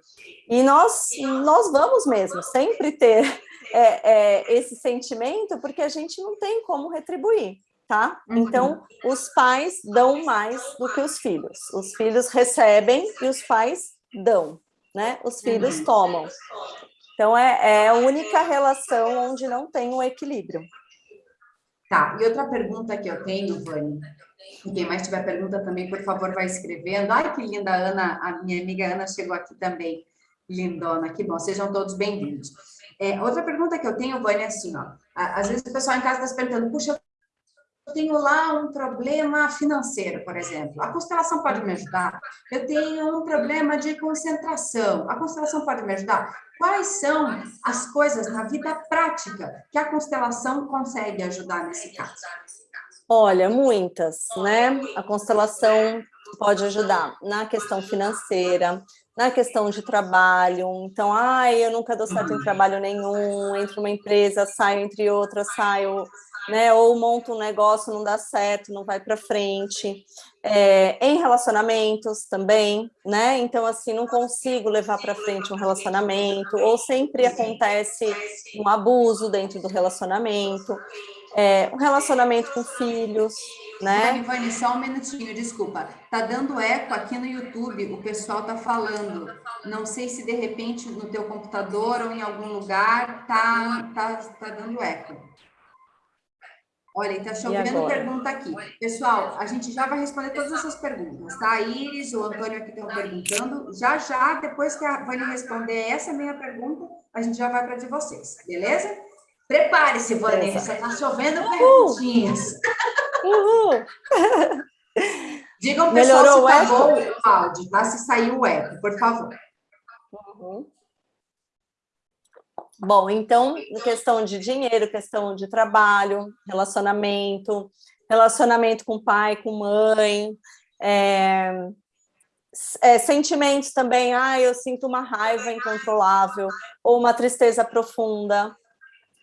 E nós, nós vamos mesmo sempre ter é, é, esse sentimento, porque a gente não tem como retribuir, tá? Uhum. Então, os pais dão mais do que os filhos. Os filhos recebem e os pais dão, né? Os filhos uhum. tomam. Então, é, é a única relação onde não tem um equilíbrio. Tá, e outra pergunta que eu tenho, Vânia, quem mais tiver pergunta também, por favor, vai escrevendo. Ai, que linda, Ana, a minha amiga Ana chegou aqui também, lindona, que bom, sejam todos bem-vindos. É, outra pergunta que eu tenho, Vânia, é assim, ó, às vezes o pessoal em casa está se perguntando, puxa, eu tenho lá um problema financeiro, por exemplo, a constelação pode me ajudar? Eu tenho um problema de concentração, a constelação pode me ajudar? Quais são as coisas na vida prática que a constelação consegue ajudar nesse caso? Olha, muitas, né? A constelação pode ajudar na questão financeira, na questão de trabalho, então, ai, eu nunca dou certo em trabalho nenhum, entro uma empresa, saio entre outras, saio, né, ou monto um negócio, não dá certo, não vai para frente, é, em relacionamentos também, né, então, assim, não consigo levar para frente um relacionamento, ou sempre acontece um abuso dentro do relacionamento, é, um relacionamento com filhos, né? Ivani, só um minutinho, desculpa. Tá dando eco aqui no YouTube, o pessoal tá falando. Não sei se de repente no teu computador ou em algum lugar tá, tá, tá dando eco. Olha, tá chovendo pergunta aqui. Pessoal, a gente já vai responder todas essas perguntas, tá? A Iris, o Antônio aqui estão perguntando. Já, já, depois que a Vânia responder essa minha pergunta, a gente já vai para de vocês, beleza? Prepare-se, Vanessa, está chovendo perguntinhas. Uhul. Digam, pessoal, Melhorou se tá bom o áudio, tá? Se saiu o eco, por favor. Uhum. Bom, então, questão de dinheiro, questão de trabalho, relacionamento, relacionamento com pai, com mãe, é, é, sentimentos também, ah, eu sinto uma raiva incontrolável, ou uma tristeza profunda,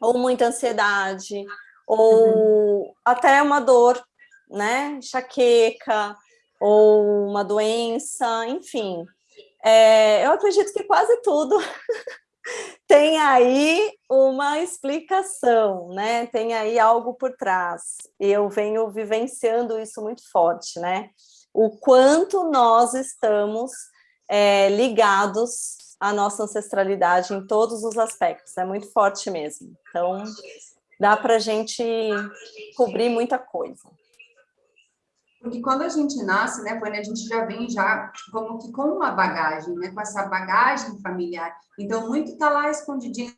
ou muita ansiedade, ou uhum. até uma dor, né, enxaqueca, ou uma doença, enfim. É, eu acredito que quase tudo tem aí uma explicação, né? Tem aí algo por trás. Eu venho vivenciando isso muito forte, né? O quanto nós estamos é, ligados a nossa ancestralidade em todos os aspectos, é muito forte mesmo. Então, dá para a gente cobrir muita coisa. Porque quando a gente nasce, né, Vânia, a gente já vem já como que com uma bagagem, né, com essa bagagem familiar. Então, muito está lá escondidinho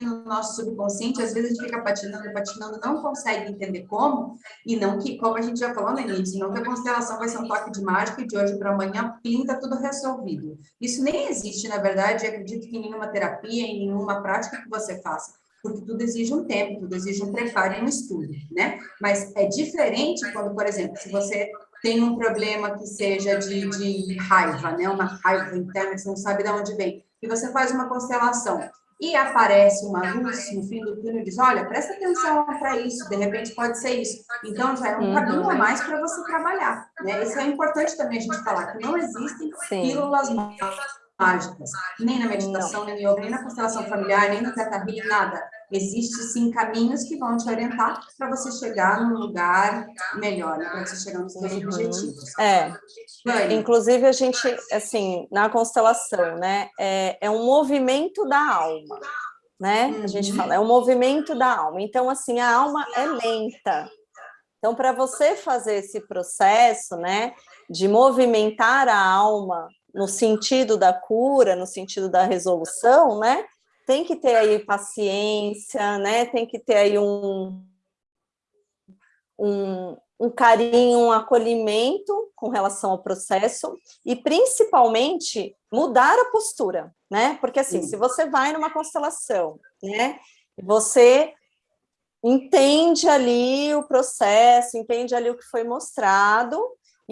no nosso subconsciente, às vezes a gente fica patinando, patinando, não consegue entender como, e não que, como a gente já falou no início, não que a constelação vai ser um toque de mágica e de hoje para amanhã pinta tudo resolvido. Isso nem existe, na verdade, acredito que em nenhuma terapia, em nenhuma prática que você faça, porque tudo exige um tempo, tudo exige um preparo e um estudo, né? Mas é diferente quando, por exemplo, se você tem um problema que seja de, de raiva, né? Uma raiva interna que você não sabe de onde vem, e você faz uma constelação e aparece uma luz no fim do túnel e diz, olha, presta atenção para isso, de repente pode ser isso. Então, já é um uhum. caminho a mais para você trabalhar. Né? Isso é importante também a gente falar, que não existem Sim. pílulas mágicas, nem na meditação, nem no yoga, nem na constelação familiar, nem no teta nada. Existem sim caminhos que vão te orientar para você chegar num lugar melhor, né? para você chegar nos seus uhum. objetivos. É, inclusive a gente, assim, na constelação, né, é, é um movimento da alma, né? Uhum. A gente uhum. fala, é um movimento da alma. Então, assim, a alma é lenta. Então, para você fazer esse processo, né, de movimentar a alma no sentido da cura, no sentido da resolução, né, tem que ter aí paciência, né, tem que ter aí um, um, um carinho, um acolhimento com relação ao processo e, principalmente, mudar a postura, né? Porque, assim, Sim. se você vai numa constelação, né, você entende ali o processo, entende ali o que foi mostrado,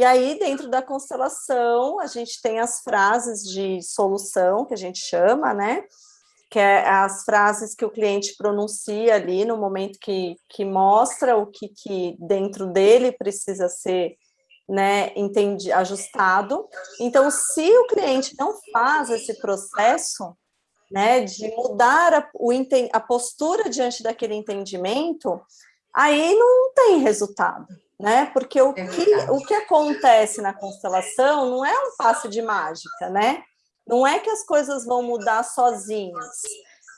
e aí, dentro da constelação, a gente tem as frases de solução, que a gente chama, né? que é as frases que o cliente pronuncia ali no momento que, que mostra o que, que dentro dele precisa ser né, entendi, ajustado. Então, se o cliente não faz esse processo né, de mudar a, o, a postura diante daquele entendimento, aí não tem resultado, né? Porque o, é que, o que acontece na constelação não é um passe de mágica, né? Não é que as coisas vão mudar sozinhas.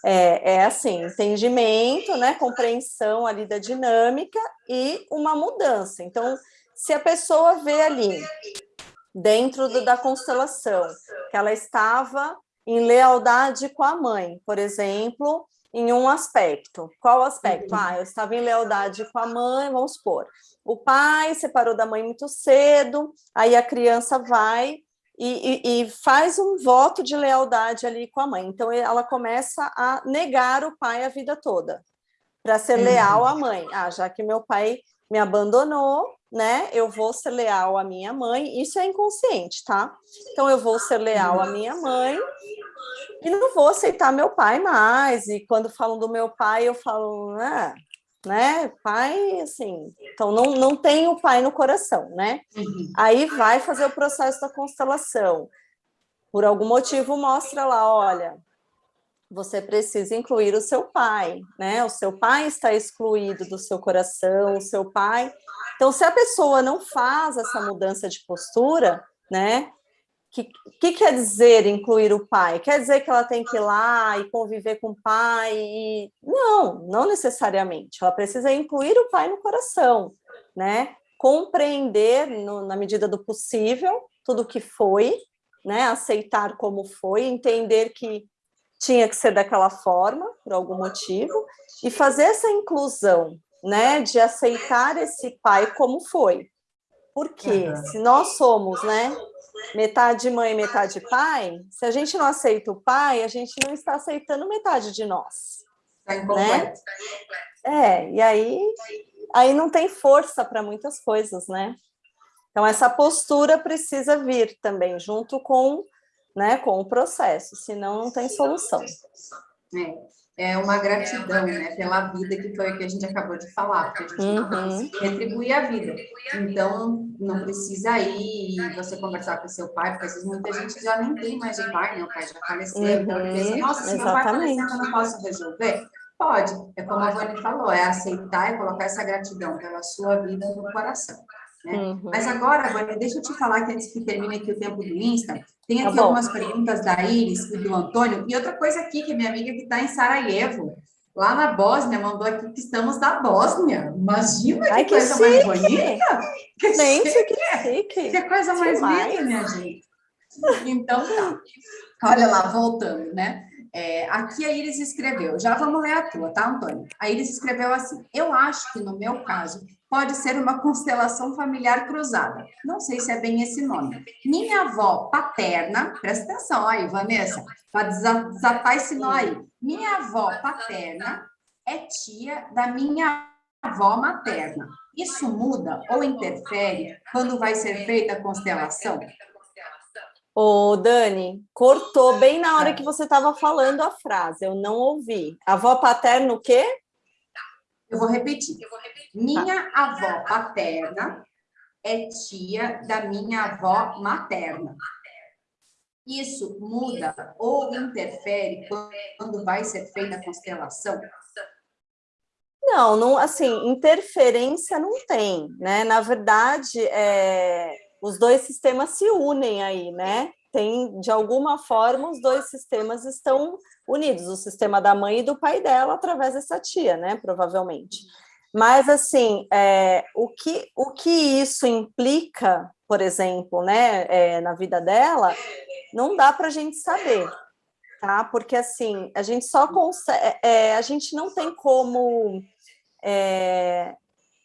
É, é assim, entendimento, né, compreensão ali da dinâmica e uma mudança. Então, se a pessoa vê ali, dentro do, da constelação, que ela estava em lealdade com a mãe, por exemplo, em um aspecto. Qual aspecto? Uhum. Ah, eu estava em lealdade com a mãe, vamos supor. O pai separou da mãe muito cedo, aí a criança vai e, e, e, faz um voto de lealdade ali com a mãe. Então, ela começa a negar o pai a vida toda, para ser uhum. leal à mãe. Ah, já que meu pai me abandonou, né, eu vou ser leal à minha mãe. Isso é inconsciente, tá? Então, eu vou ser leal à minha mãe e não vou aceitar meu pai mais. E quando falam do meu pai, eu falo, ah, né? Pai, assim, então não, não tem o pai no coração, né? Uhum. Aí vai fazer o processo da constelação. Por algum motivo mostra lá, olha, você precisa incluir o seu pai, né? O seu pai está excluído do seu coração, o seu pai... Então, se a pessoa não faz essa mudança de postura, né? Que, que quer dizer incluir o pai? Quer dizer que ela tem que ir lá e conviver com o pai? E... Não, não necessariamente. Ela precisa incluir o pai no coração, né? Compreender, no, na medida do possível, tudo o que foi, né? Aceitar como foi, entender que tinha que ser daquela forma, por algum motivo, e fazer essa inclusão, né? De aceitar esse pai como foi. Porque uhum. se nós somos, né? Metade mãe, metade pai, se a gente não aceita o pai, a gente não está aceitando metade de nós. Está né? É, e aí, aí não tem força para muitas coisas, né? Então, essa postura precisa vir também, junto com, né, com o processo, senão não tem solução. É é uma gratidão, né, pela vida, que foi o que a gente acabou de falar, porque a gente uhum. não retribuir a vida. Então, não precisa ir você conversar com seu pai, porque às vezes muita gente já nem tem mais o pai, né, o pai já faleceu, uhum. então pensa, nossa, se meu pai faleceu, eu não posso resolver? Pode, é como a Vani falou, é aceitar e colocar essa gratidão pela sua vida no coração. Né? Uhum. Mas agora, agora, deixa eu te falar que antes que termine aqui o tempo do Insta, tem tá aqui tá algumas perguntas da Iris e do Antônio, e outra coisa aqui, que minha amiga que está em Sarajevo, lá na Bósnia, mandou aqui que estamos na Bósnia. Imagina Ai, que, que, coisa chique. mais bonita! Que gente, chique. que chique! Que coisa mais linda, minha gente! Então tá. Olha lá, voltando, né? É, aqui a Iris escreveu, já vamos ler a tua, tá, Antônio? A Iris escreveu assim, eu acho que no meu caso pode ser uma constelação familiar cruzada. Não sei se é bem esse nome. Minha avó paterna, presta atenção aí, Vanessa, para desatar esse nó aí. Minha avó paterna é tia da minha avó materna. Isso muda ou interfere quando vai ser feita a constelação? Ô, Dani, cortou bem na hora que você estava falando a frase, eu não ouvi. Avó paterna o quê? Eu vou repetir. Eu vou repetir. Minha tá. avó paterna é tia da minha avó materna. Isso muda ou interfere quando vai ser feita a constelação? Não, não, assim, interferência não tem, né? Na verdade, é, os dois sistemas se unem aí, né? Tem, de alguma forma, os dois sistemas estão unidos, o sistema da mãe e do pai dela, através dessa tia, né? Provavelmente. Mas, assim, é, o, que, o que isso implica, por exemplo, né, é, na vida dela, não dá para a gente saber, tá? Porque, assim, a gente só consegue... É, é, a gente não tem como é,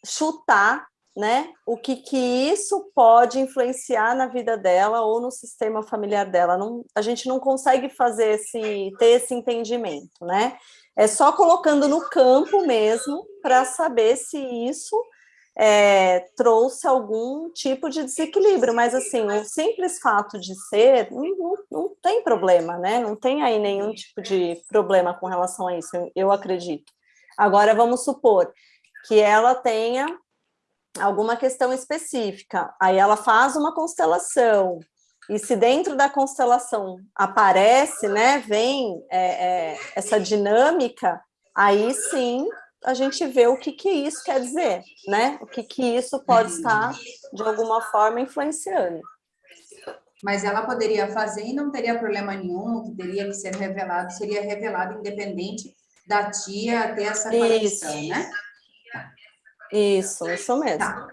chutar né, o que, que isso pode influenciar na vida dela ou no sistema familiar dela. Não, a gente não consegue fazer esse, ter esse entendimento, né? É só colocando no campo mesmo para saber se isso é, trouxe algum tipo de desequilíbrio, mas assim, o simples fato de ser, não, não, tem problema, né? Não tem aí nenhum tipo de problema com relação a isso, eu acredito. Agora, vamos supor que ela tenha alguma questão específica, aí ela faz uma constelação, e se dentro da constelação aparece, né, vem é, é, essa dinâmica, aí sim a gente vê o que, que isso quer dizer, né? O que, que isso pode estar, de alguma forma, influenciando. Mas ela poderia fazer e não teria problema nenhum, o que teria que ser revelado seria revelado independente da tia ter essa conexão, né? Isso, isso mesmo. Tá.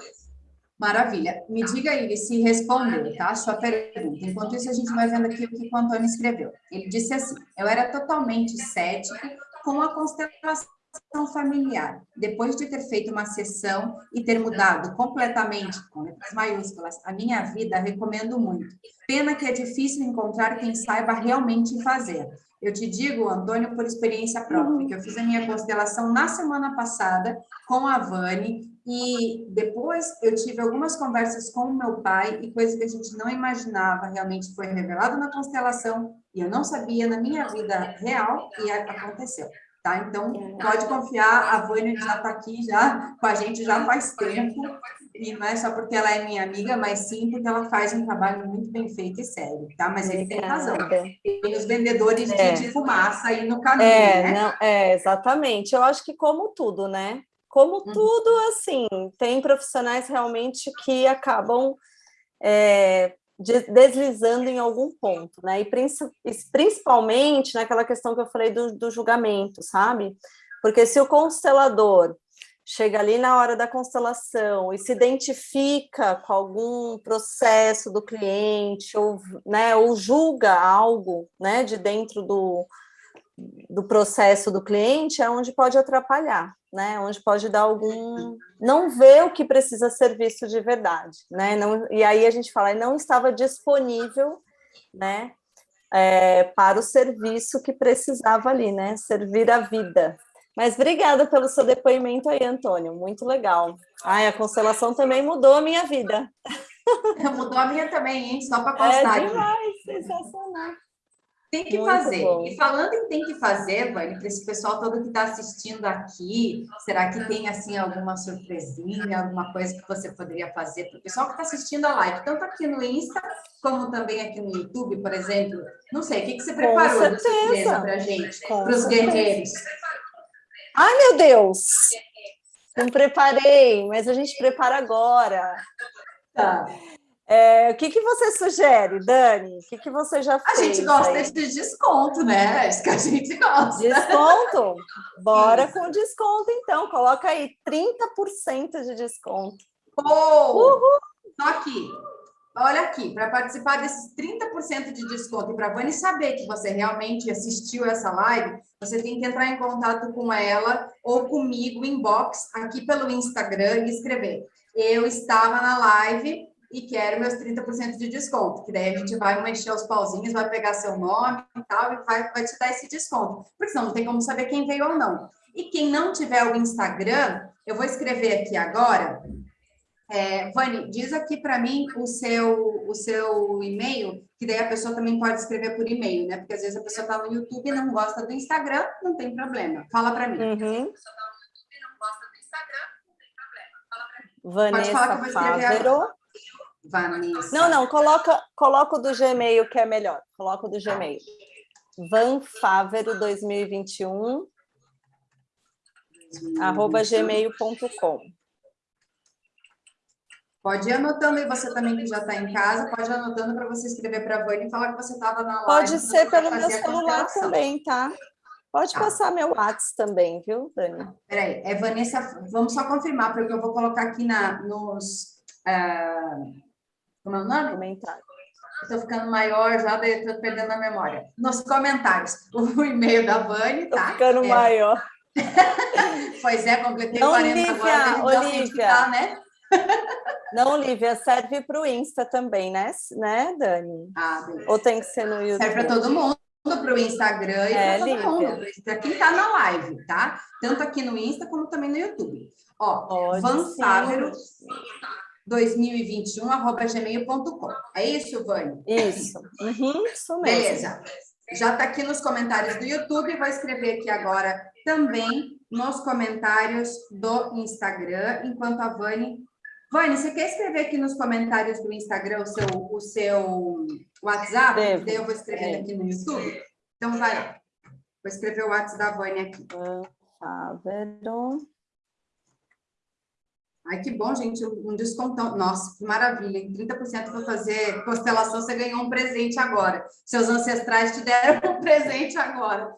Maravilha. Me diga aí se respondeu, tá? Sua pergunta. Enquanto isso, a gente vai vendo aqui o que o Antônio escreveu. Ele disse assim, eu era totalmente cético com a constelação familiar. Depois de ter feito uma sessão e ter mudado completamente, com letras maiúsculas, a minha vida, recomendo muito. Pena que é difícil encontrar quem saiba realmente fazer. Eu te digo, Antônio, por experiência própria, que eu fiz a minha constelação na semana passada com a Vani, e depois eu tive algumas conversas com o meu pai, e coisas que a gente não imaginava realmente foi revelado na constelação, e eu não sabia na minha vida real, e aconteceu. Tá? Então, pode confiar, a Vânia já está aqui já com a gente já faz tempo, e não é só porque ela é minha amiga, mas sim porque ela faz um trabalho muito bem feito e sério, tá? Mas ele tem razão. Tem os vendedores é. de, de, fumaça aí no caminho, é, né? Não, é, exatamente. Eu acho que como tudo, né? Como uhum. tudo, assim, tem profissionais realmente que acabam é, deslizando em algum ponto, né? E principalmente naquela questão que eu falei do, do julgamento, sabe? Porque se o constelador chega ali na hora da constelação e se identifica com algum processo do cliente ou, né, ou julga algo né, de dentro do, do processo do cliente, é onde pode atrapalhar, né? Onde pode dar algum... Não vê o que precisa ser visto de verdade, né? Não, e aí a gente fala, não estava disponível, né? É, para o serviço que precisava ali, né? Servir a vida. Mas obrigada pelo seu depoimento aí, Antônio. Muito legal. Ai, a constelação também mudou a minha vida. Mudou a minha também, hein? Só para constar. É demais, sensacional. Tem que Muito fazer. Bom. E falando em tem que fazer, Vani, para esse pessoal todo que está assistindo aqui, será que tem assim alguma surpresinha, alguma coisa que você poderia fazer para o pessoal que está assistindo a live, tanto aqui no Insta como também aqui no YouTube, por exemplo? Não sei, o que, que você preparou para a gente, para os guerreiros? Ai, meu Deus! Não preparei, mas a gente prepara agora. Tá. É, o que, que você sugere, Dani? O que, que você já fez? A gente gosta aí? de desconto, né? É isso que a gente gosta. Desconto? Bora com desconto, então. Coloca aí 30% de desconto. Oh, Uhul! Só aqui. Olha aqui, para participar desses 30% de desconto e para a Vani saber que você realmente assistiu essa live, você tem que entrar em contato com ela ou comigo, inbox, aqui pelo Instagram e escrever. Eu estava na live e quero meus 30% de desconto, que daí a gente vai mexer os pauzinhos, vai pegar seu nome e tal, e vai, vai te dar esse desconto. Porque senão não tem como saber quem veio ou não. E quem não tiver o Instagram, eu vou escrever aqui agora. É, Vani, diz aqui para mim o seu, o seu e-mail, que daí a pessoa também pode escrever por e-mail, né? Porque às vezes a pessoa está no YouTube e não gosta do Instagram, não tem problema. Fala para mim. Uhum. Vanessa Pode falar que eu vou escrever Fávero. Vanessa. Não, não, coloca, coloca o do Gmail que é melhor. Coloca o do Gmail. Van Fávero 2021. arroba gmail.com. Pode ir anotando aí, você também que já está em casa, pode ir anotando para você escrever para a Vânia e falar que você estava na live. Pode ser pelo meu celular também, tá? Pode tá. passar meu WhatsApp também, viu, Dani? Peraí, é Vanessa, vamos só confirmar, porque eu vou colocar aqui na, nos... Uh, como é o nome? Comentário. Estou ficando maior já, estou perdendo a memória. Nos comentários, o e-mail da Vani, tá? Estou ficando é... maior. pois é, completei Não, 40 Olivia, agora. Olivia. Tá, né? Não, Olivia, serve para o Insta também, né, né Dani? Ah, beleza. Ou tem que ser no YouTube? Serve para todo mundo, para o Instagram e é, para todo Lívia. mundo. Para quem está na live, tá? Tanto aqui no Insta como também no YouTube. Ó, Pode Van Sávero, 2021, arroba gmail.com. É isso, Vânia? Isso. Uhum, isso mesmo. Beleza. Já está aqui nos comentários do YouTube, vou escrever aqui agora também nos comentários do Instagram, enquanto a Vani Vani, você quer escrever aqui nos comentários do Instagram o seu, o seu WhatsApp? Devo. Daí eu vou escrever aqui no YouTube. Então, vai lá. Vou escrever o WhatsApp da Vani aqui. Sábado. Ai, que bom, gente, um descontão. Nossa, que maravilha. Em 30% para fazer constelação, você ganhou um presente agora. Seus ancestrais te deram um presente agora.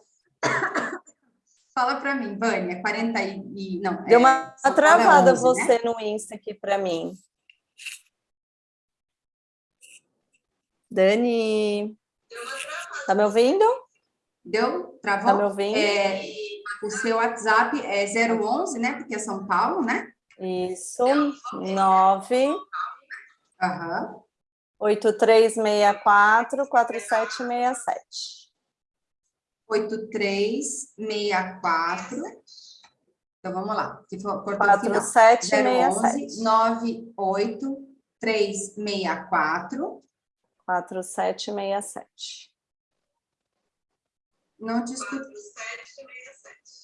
Fala para mim, Vânia, 40 e... Não, Deu uma é, travada 11, você né? no Insta aqui para mim. Dani, tá me ouvindo? Deu? Travou? Tá me ouvindo? É, o seu WhatsApp é 011, né? Porque é São Paulo, né? Isso, 9... Aham. 8364 4767. 8364. Então, vamos lá. Que for, 4767. 98 364. 4767. Não discuto.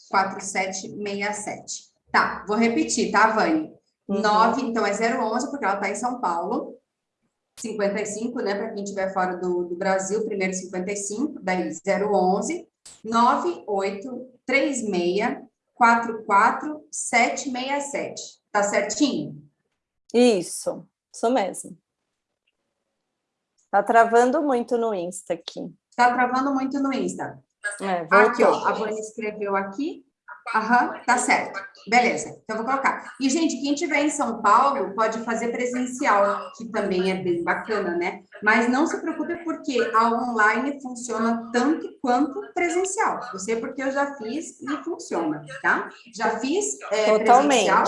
4767. Tá, vou repetir, tá, Vani? Uhum. 9, então é 011, porque ela tá em São Paulo. 55, né, para quem estiver fora do, do Brasil, primeiro 55, daí 011 9836 44767. Tá certinho? Isso, isso mesmo. Tá travando muito no Insta aqui. Tá travando muito no Insta. É, aqui, ó, a Vânia escreveu aqui. Aham, tá certo. Beleza, então vou colocar. E, gente, quem estiver em São Paulo pode fazer presencial, que também é bem bacana, né? Mas não se preocupe porque a online funciona tanto quanto presencial. Eu sei porque eu já fiz e funciona, tá? Já fiz é, presencial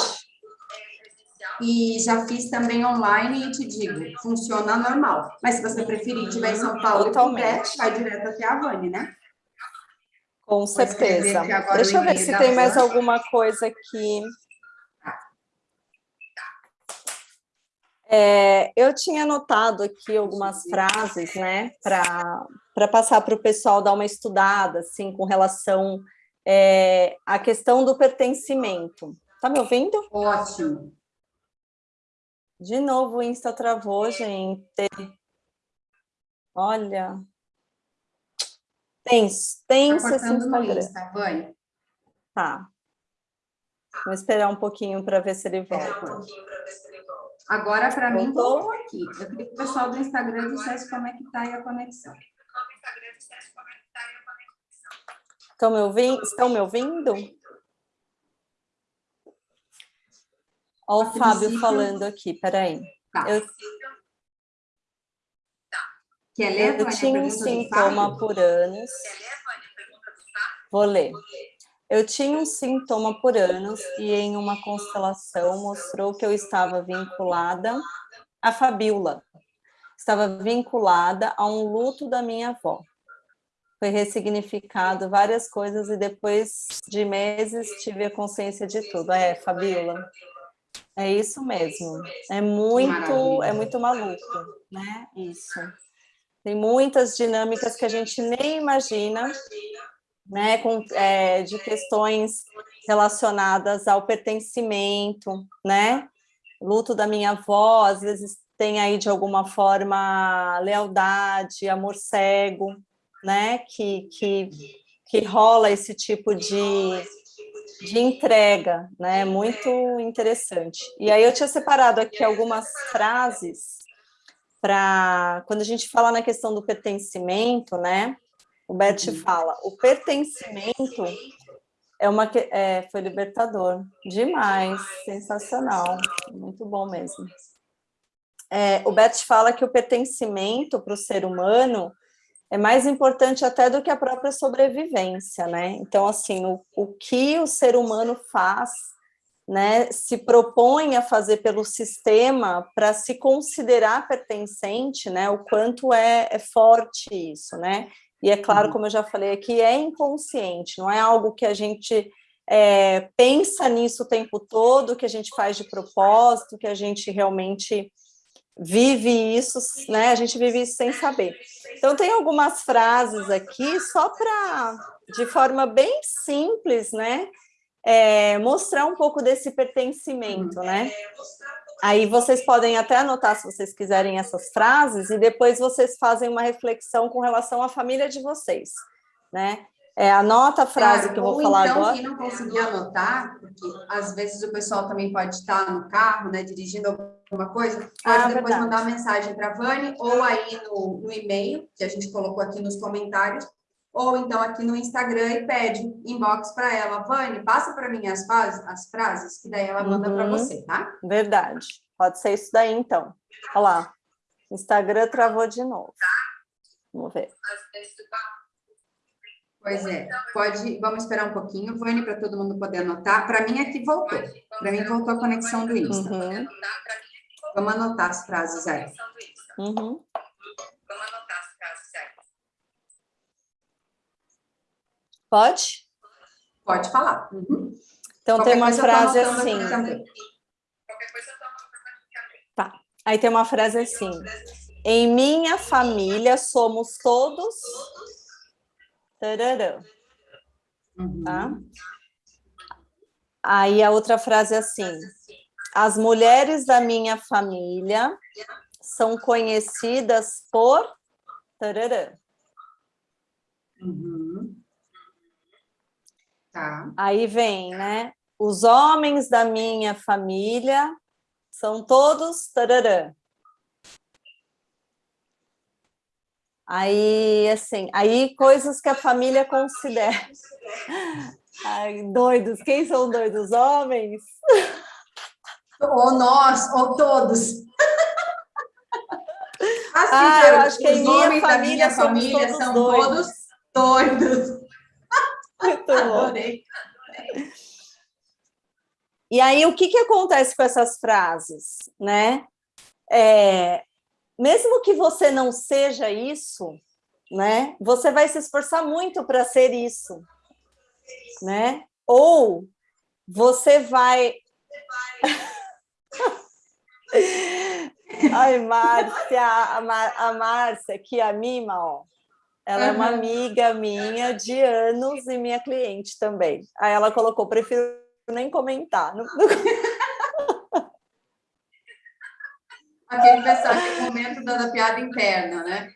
e já fiz também online e te digo, funciona normal. Mas se você preferir, estiver em São Paulo Totalmente. e puder, vai direto até a Vani, né? Com certeza. Deixa eu ver se tem mais alguma coisa aqui. É, eu tinha anotado aqui algumas frases, né, para passar para o pessoal dar uma estudada, assim, com relação é, à questão do pertencimento. Tá me ouvindo? Ótimo. De novo o Insta travou, gente. Olha, Tenso, tenso tá esse Instagram. Insta, vai. Tá. Vou esperar um pouquinho para ver se ele volta. Agora, para mim, voltou aqui. Eu queria que o pessoal do Instagram dissesse como é que está aí a conexão. Estão me ouvindo? Estão me ouvindo? Olha o Fábio falando aqui, peraí. Tá. Eu... Quer ler, Eu tinha um sintoma por anos. Vou ler. Eu tinha um sintoma por anos e em uma constelação mostrou que eu estava vinculada à fabíola. Estava vinculada a um luto da minha avó. Foi ressignificado várias coisas e depois de meses tive a consciência de tudo. É, fabíola. É isso mesmo. É muito, é muito maluco, né? Isso. Tem muitas dinâmicas que a gente nem imagina, né, com, é, de questões relacionadas ao pertencimento, né? Luto da minha avó, às vezes tem aí de alguma forma lealdade, amor cego, né? Que, que, que rola esse tipo de, de entrega, né? Muito interessante. E aí eu tinha separado aqui algumas frases para quando a gente fala na questão do pertencimento, né? O Bert uhum. fala, o pertencimento é uma é, foi libertador, demais, sensacional, muito bom mesmo. É, o Bert fala que o pertencimento para o ser humano é mais importante até do que a própria sobrevivência, né? Então, assim, o, o que o ser humano faz, né, se propõe a fazer pelo sistema para se considerar pertencente, né, o quanto é, é forte isso, né? E é claro, uhum. como eu já falei aqui, é inconsciente, não é algo que a gente é, pensa nisso o tempo todo, que a gente faz de propósito, que a gente realmente vive isso, né? A gente vive isso sem saber. Então, tem algumas frases aqui, só para, de forma bem simples, né? É, mostrar um pouco desse pertencimento, né? Aí vocês podem até anotar, se vocês quiserem, essas frases, e depois vocês fazem uma reflexão com relação à família de vocês, né? É, anota a frase que eu vou falar então, agora. quem não conseguir anotar, porque às vezes o pessoal também pode estar no carro, né, dirigindo alguma coisa, pode ah, depois verdade. mandar mensagem para a Vani, ou aí no, no e-mail, que a gente colocou aqui nos comentários, ou então aqui no Instagram e pede inbox para ela, Vani, passa para mim as, as frases, que daí ela manda uhum. para você, tá? Verdade. Pode ser isso daí, então. Olha lá. Instagram travou de novo. Vamos ver. Pois é, pode, vamos esperar um pouquinho, Vânia, para todo mundo poder anotar. Para mim aqui voltou, para mim voltou a conexão do Insta. Uhum. Vamos anotar as frases aí. Uhum. Pode? Pode falar. Uhum. Então Qualquer tem uma frase assim. Tá. Aí tem uma frase assim. Em minha família somos todos Tararã. Uhum. Tá? Aí a outra frase é assim, as mulheres da minha família são conhecidas por tararã. Uhum. Tá. Aí vem, né? Os homens da minha família são todos tararã. Aí, assim, aí coisas que a família considera. Ai, doidos, quem são doidos? Homens? Ou nós, ou todos. Assim, ah, eu acho que em minha família, minha família são doidos. todos doidos. Muito bom. E aí, o que, que acontece com essas frases, né? É, mesmo que você não seja isso, né? Você vai se esforçar muito para ser isso, né? Ou você vai Ai, Márcia, a Márcia, que a Mima, ó, ela uhum. é uma amiga minha de anos e minha cliente também. Aí ela colocou, prefiro nem comentar. Não. Aquele momento da piada interna, né?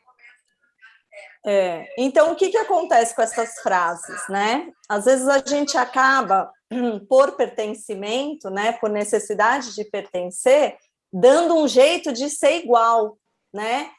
É, então, o que, que acontece com essas frases, né? Às vezes a gente acaba, por pertencimento, né, por necessidade de pertencer, dando um jeito de ser igual, né?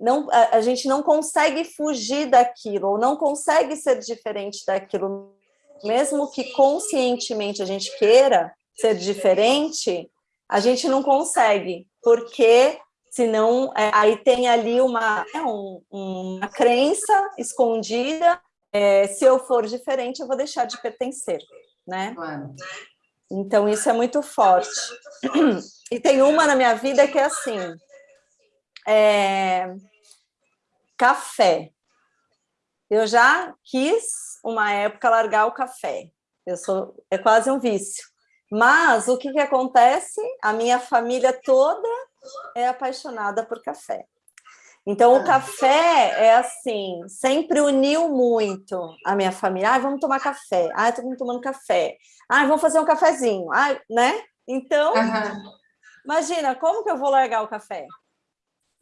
Não, a, a gente não consegue fugir daquilo, ou não consegue ser diferente daquilo, mesmo que conscientemente a gente queira ser diferente, a gente não consegue, porque senão é, aí tem ali uma, é, um, uma crença escondida, é, se eu for diferente, eu vou deixar de pertencer, né? Então, isso é muito forte. E tem uma na minha vida que é assim, é, café. Eu já quis, uma época, largar o café. Eu sou, é quase um vício. Mas o que, que acontece? A minha família toda é apaixonada por café. Então, o ah. café é assim, sempre uniu muito a minha família. Ah, vamos tomar café. Ah, estamos tomando café. Ah, vamos fazer um cafezinho. Ah, né? Então, uhum. imagina, como que eu vou largar o café?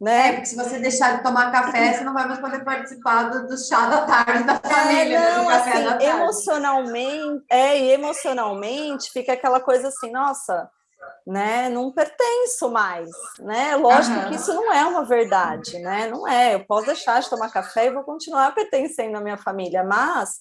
Né? É, porque se você deixar de tomar café, você não vai mais poder participar do, do chá da tarde da é, família, é, não, né? assim, Emocionalmente, é, e emocionalmente fica aquela coisa assim, nossa, né, não pertenço mais, né? Lógico uhum. que isso não é uma verdade, né? Não é, eu posso deixar de tomar café e vou continuar pertencendo à minha família, mas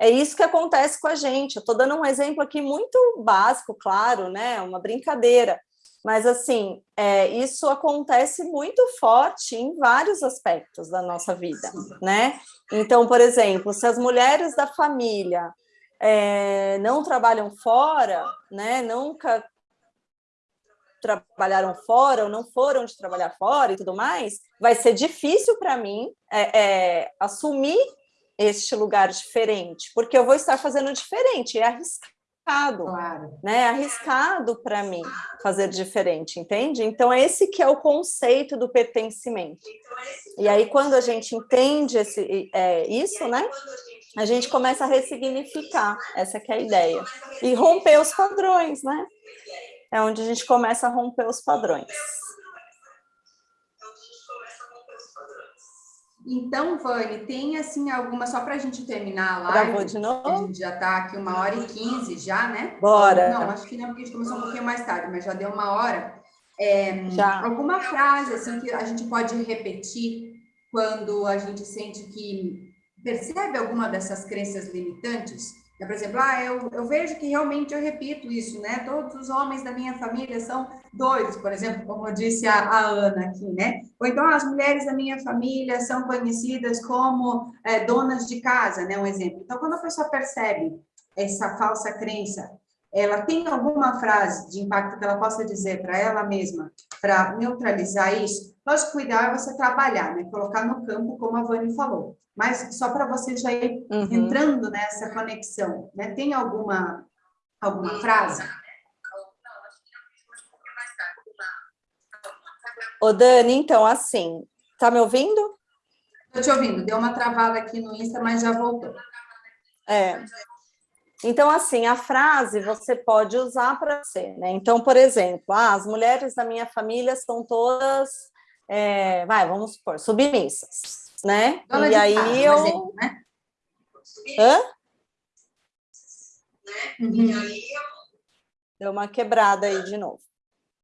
é isso que acontece com a gente. Eu estou dando um exemplo aqui muito básico, claro, né? Uma brincadeira. Mas, assim, é, isso acontece muito forte em vários aspectos da nossa vida, né? Então, por exemplo, se as mulheres da família é, não trabalham fora, né? Nunca trabalharam fora ou não foram de trabalhar fora e tudo mais, vai ser difícil para mim é, é, assumir este lugar diferente, porque eu vou estar fazendo diferente, é arriscado arriscado, claro. né? É arriscado para mim fazer diferente, entende? Então, esse que é o conceito do pertencimento. E aí, quando a gente entende esse, é, isso, né? A gente começa a ressignificar, essa que é a ideia. E romper os padrões, né? É onde a gente começa a romper os padrões. Então, Vani, tem assim alguma, só para a gente terminar a live. Gravou de novo? A gente já está aqui uma hora e quinze já, né? Bora. Não, acho que não, porque a gente começou um pouquinho mais tarde, mas já deu uma hora. É, já. Alguma frase assim que a gente pode repetir quando a gente sente que percebe alguma dessas crenças limitantes? Por exemplo, ah, eu, eu vejo que realmente eu repito isso, né? Todos os homens da minha família são doidos, por exemplo, como disse a, a Ana aqui, né? Ou então as mulheres da minha família são conhecidas como é, donas de casa, né? Um exemplo. Então, quando a pessoa percebe essa falsa crença, ela tem alguma frase de impacto que ela possa dizer para ela mesma, para neutralizar isso? Lógico, cuidar é você trabalhar, né? Colocar no campo, como a Vani falou mas só para você já ir uhum. entrando nessa conexão, né? Tem alguma, alguma frase? Ô, Dani, então, assim, tá me ouvindo? Estou te ouvindo, deu uma travada aqui no Insta, mas já voltou. É. Então, assim, a frase você pode usar para ser, né? Então, por exemplo, ah, as mulheres da minha família são todas, é, vai, vamos supor, submissas né? Dona e aí casa, eu... Exemplo, né? Hã? Uhum. E aí eu... Deu uma quebrada aí de novo.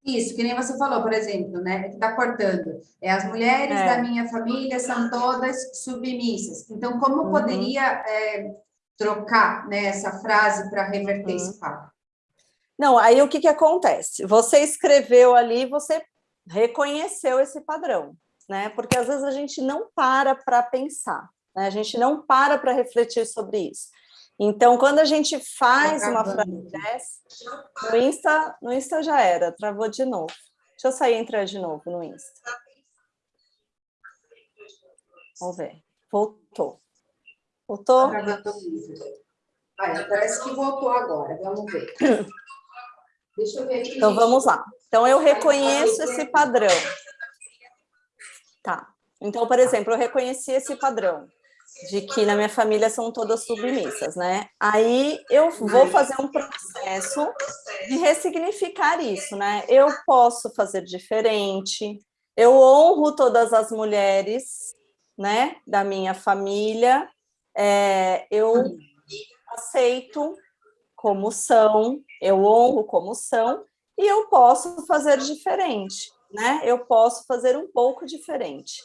Isso, que nem você falou, por exemplo, né? Que tá cortando. É, as mulheres é. da minha família são todas submissas. Então, como uhum. poderia é, trocar né, essa frase para reverter uhum. esse papo? Não, aí o que, que acontece? Você escreveu ali, você reconheceu esse padrão né? Porque às vezes a gente não para para pensar, né? A gente não para para refletir sobre isso. Então, quando a gente faz uma frase dessa, no Insta, no Insta já era, travou de novo. Deixa eu sair e entrar de novo no Insta. Vamos ver. Voltou. Voltou? Olha, parece que voltou agora. Vamos ver. Deixa eu ver aqui. Então, vamos lá. Então, eu reconheço esse padrão. Tá. Então, por exemplo, eu reconheci esse padrão de que na minha família são todas submissas, né? Aí eu vou fazer um processo de ressignificar isso, né? Eu posso fazer diferente, eu honro todas as mulheres, né, da minha família, é, eu aceito como são, eu honro como são, e eu posso fazer diferente né? Eu posso fazer um pouco diferente.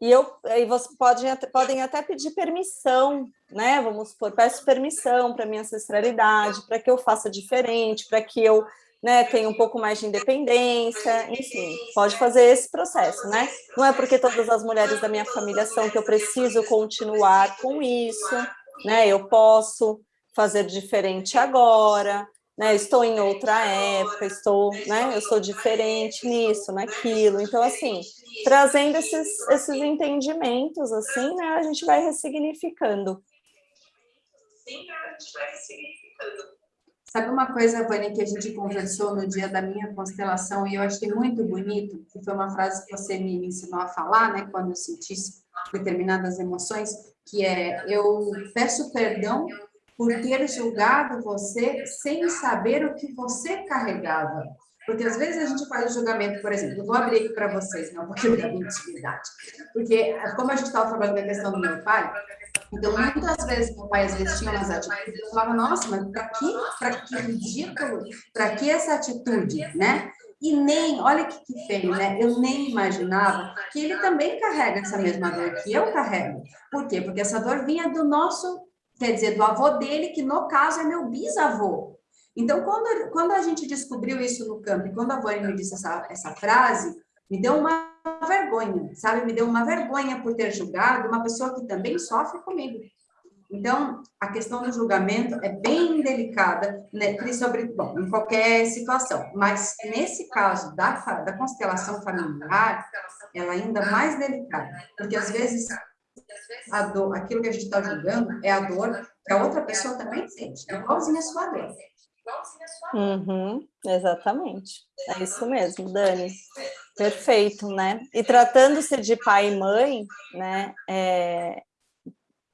E eu, aí você pode, podem até pedir permissão, né? Vamos supor, peço permissão para minha ancestralidade, para que eu faça diferente, para que eu né, tenha um pouco mais de independência, enfim, pode fazer esse processo, né? Não é porque todas as mulheres da minha família são que eu preciso continuar com isso, né? Eu posso fazer diferente agora, né? Estou em outra época, estou, né? Eu sou diferente nisso, naquilo. Então, assim, trazendo esses, esses entendimentos, assim, né? A gente vai ressignificando. Sim, a gente vai ressignificando. Sabe uma coisa, Vânia, que a gente conversou no dia da minha constelação e eu achei muito bonito, que foi uma frase que você me ensinou a falar, né, quando eu sentisse determinadas emoções, que é, eu peço perdão por ter julgado você sem saber o que você carregava. Porque às vezes a gente faz o julgamento, por exemplo, eu vou abrir aqui para vocês, um pouquinho da intimidade. Porque, como a gente estava falando da questão do meu pai, então muitas vezes meu pai às vezes tinha umas atitudes, eu falava, nossa, mas para que, para que ridículo, para que essa atitude, né? E nem, olha que, que feio, né? Eu nem imaginava que ele também carrega essa mesma dor que eu carrego. Por quê? Porque essa dor vinha do nosso, quer dizer, do avô dele, que no caso é meu bisavô. Então, quando, quando a gente descobriu isso no campo, e quando a Vânia me disse essa, essa frase, me deu uma vergonha, sabe? Me deu uma vergonha por ter julgado uma pessoa que também sofre comigo. Então, a questão do julgamento é bem delicada, né, sobre, bom, em qualquer situação, mas nesse caso da, da constelação familiar, ela é ainda mais delicada, porque às vezes a dor, aquilo que a gente está julgando é a dor que a outra pessoa também sente, igualzinha a sua dor. Uhum, exatamente, é isso mesmo, Dani. Perfeito, né? E tratando-se de pai e mãe, né, é,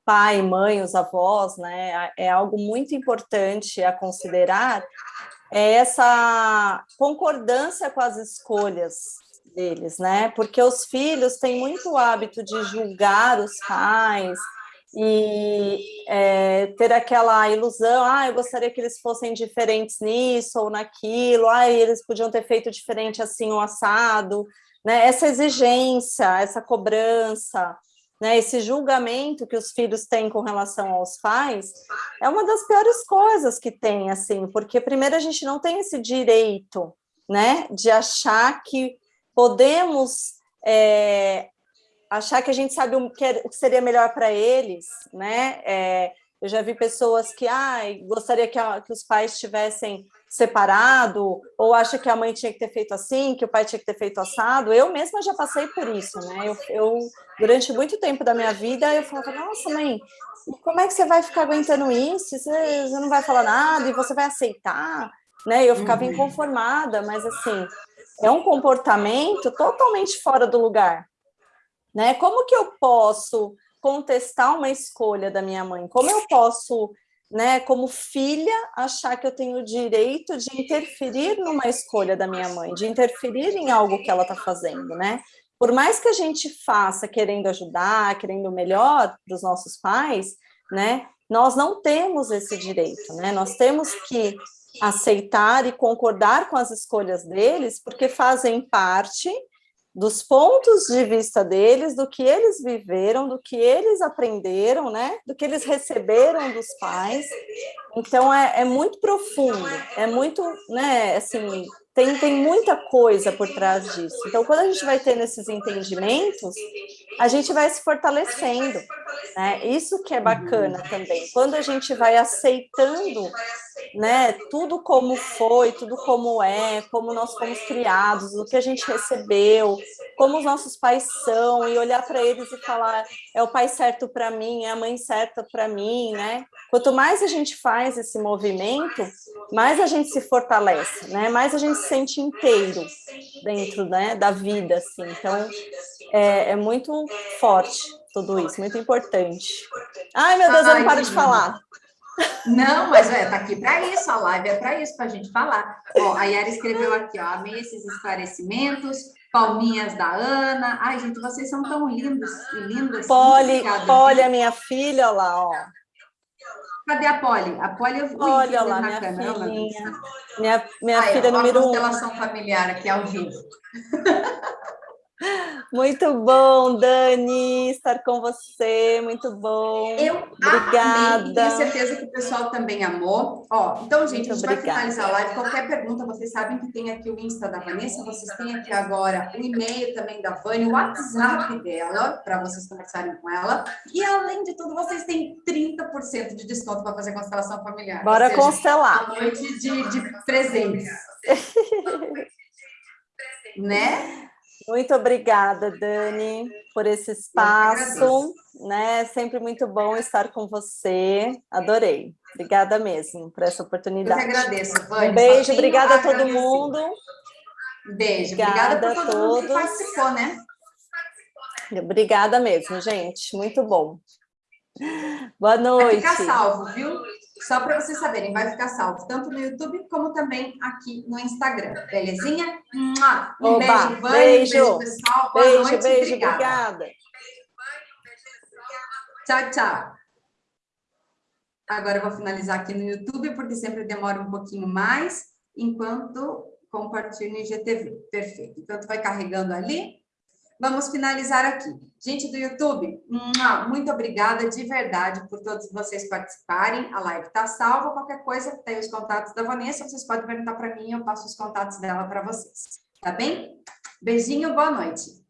pai, mãe, os avós, né, é algo muito importante a considerar, é essa concordância com as escolhas deles, né, porque os filhos têm muito hábito de julgar os pais e é, ter aquela ilusão, ah, eu gostaria que eles fossem diferentes nisso ou naquilo, ah, eles podiam ter feito diferente assim o assado, né, essa exigência, essa cobrança, né, esse julgamento que os filhos têm com relação aos pais, é uma das piores coisas que tem, assim, porque primeiro a gente não tem esse direito, né, de achar que podemos é, achar que a gente sabe o que, é, seria melhor para eles, né, é, eu já vi pessoas que, ah, gostaria que, a, que os pais tivessem separado, ou acha que a mãe tinha que ter feito assim, que o pai tinha que ter feito assado. Eu mesma já passei por isso, né? Eu, eu durante muito tempo da minha vida, eu falava, nossa, mãe, como é que você vai ficar aguentando isso? Você, você não vai falar nada e você vai aceitar? Né? Eu ficava uhum. inconformada, mas assim, é um comportamento totalmente fora do lugar. Né? Como que eu posso contestar uma escolha da minha mãe? Como eu posso né, como filha, achar que eu tenho o direito de interferir numa escolha da minha mãe, de interferir em algo que ela está fazendo, né? Por mais que a gente faça querendo ajudar, querendo melhor para os nossos pais, né, nós não temos esse direito, né? Nós temos que aceitar e concordar com as escolhas deles, porque fazem parte dos pontos de vista deles, do que eles viveram, do que eles aprenderam, né? Do que eles receberam dos pais. Então, é, é muito profundo, é muito, né, assim, tem, tem muita coisa por trás disso. Então, quando a gente vai tendo esses entendimentos, a gente vai se fortalecendo, né? Isso que é bacana também. Quando a gente vai aceitando né, tudo como foi, tudo como é, como nós fomos criados, o que a gente recebeu, como os nossos pais são, e olhar para eles e falar, é o pai certo para mim, é a mãe certa para mim, né? Quanto mais a gente faz esse movimento, mais a gente se fortalece, né? Mais a gente se sente inteiro dentro né, da vida, assim. Então, é, é muito forte tudo isso, muito importante. Ai, meu Deus, eu não paro de falar. Não, mas é, tá aqui para isso, a live é para isso, para a gente falar. Ó, a Yara escreveu aqui, ó, amei esses esclarecimentos, palminhas da Ana. Ai, gente, vocês são tão lindos e lindas. Poli, Poli, a minha filha, olha lá, ó. Cadê a Poli? A Poli eu vi Olha lá, minha câmera, filhinha. Minha, minha Ai, filha ó, número um. constelação familiar aqui ao vivo. Muito bom, Dani, estar com você, muito bom. Eu Obrigada. amei, tenho certeza que o pessoal também amou. Ó, então, gente, muito a gente obrigada. vai finalizar a live. Qualquer pergunta, vocês sabem que tem aqui o Insta da Vanessa, vocês têm aqui agora o e-mail também da Vânia, o WhatsApp dela, para vocês conversarem com ela. E, além de tudo, vocês têm 30% de desconto para fazer constelação familiar. Bora seja, constelar. A noite de, de presentes. né? Muito obrigada, Dani, por esse espaço, né? Sempre muito bom estar com você. Adorei. Obrigada mesmo por essa oportunidade. Eu que agradeço, Vânia. Um beijo, obrigada a todo mundo. Beijo, obrigada, obrigada a todos. Que participou, né? Obrigada mesmo, gente. Muito bom. Boa noite. Vai ficar salvo, viu? Só para vocês saberem, vai ficar salvo tanto no YouTube como também aqui no Instagram. Belezinha? Um Oba, beijo, Vânia, beijo. beijo, pessoal. Boa beijo, noite, beijo, obrigada. obrigada. Tchau, tchau. Agora eu vou finalizar aqui no YouTube, porque sempre demora um pouquinho mais, enquanto compartilho no IGTV. Perfeito. Enquanto vai carregando ali, vamos finalizar aqui. Gente do YouTube, muito obrigada de verdade por todos vocês participarem. A live está salva. Qualquer coisa, tem os contatos da Vanessa, vocês podem perguntar para mim, eu passo os contatos dela para vocês. Tá bem? Beijinho, boa noite.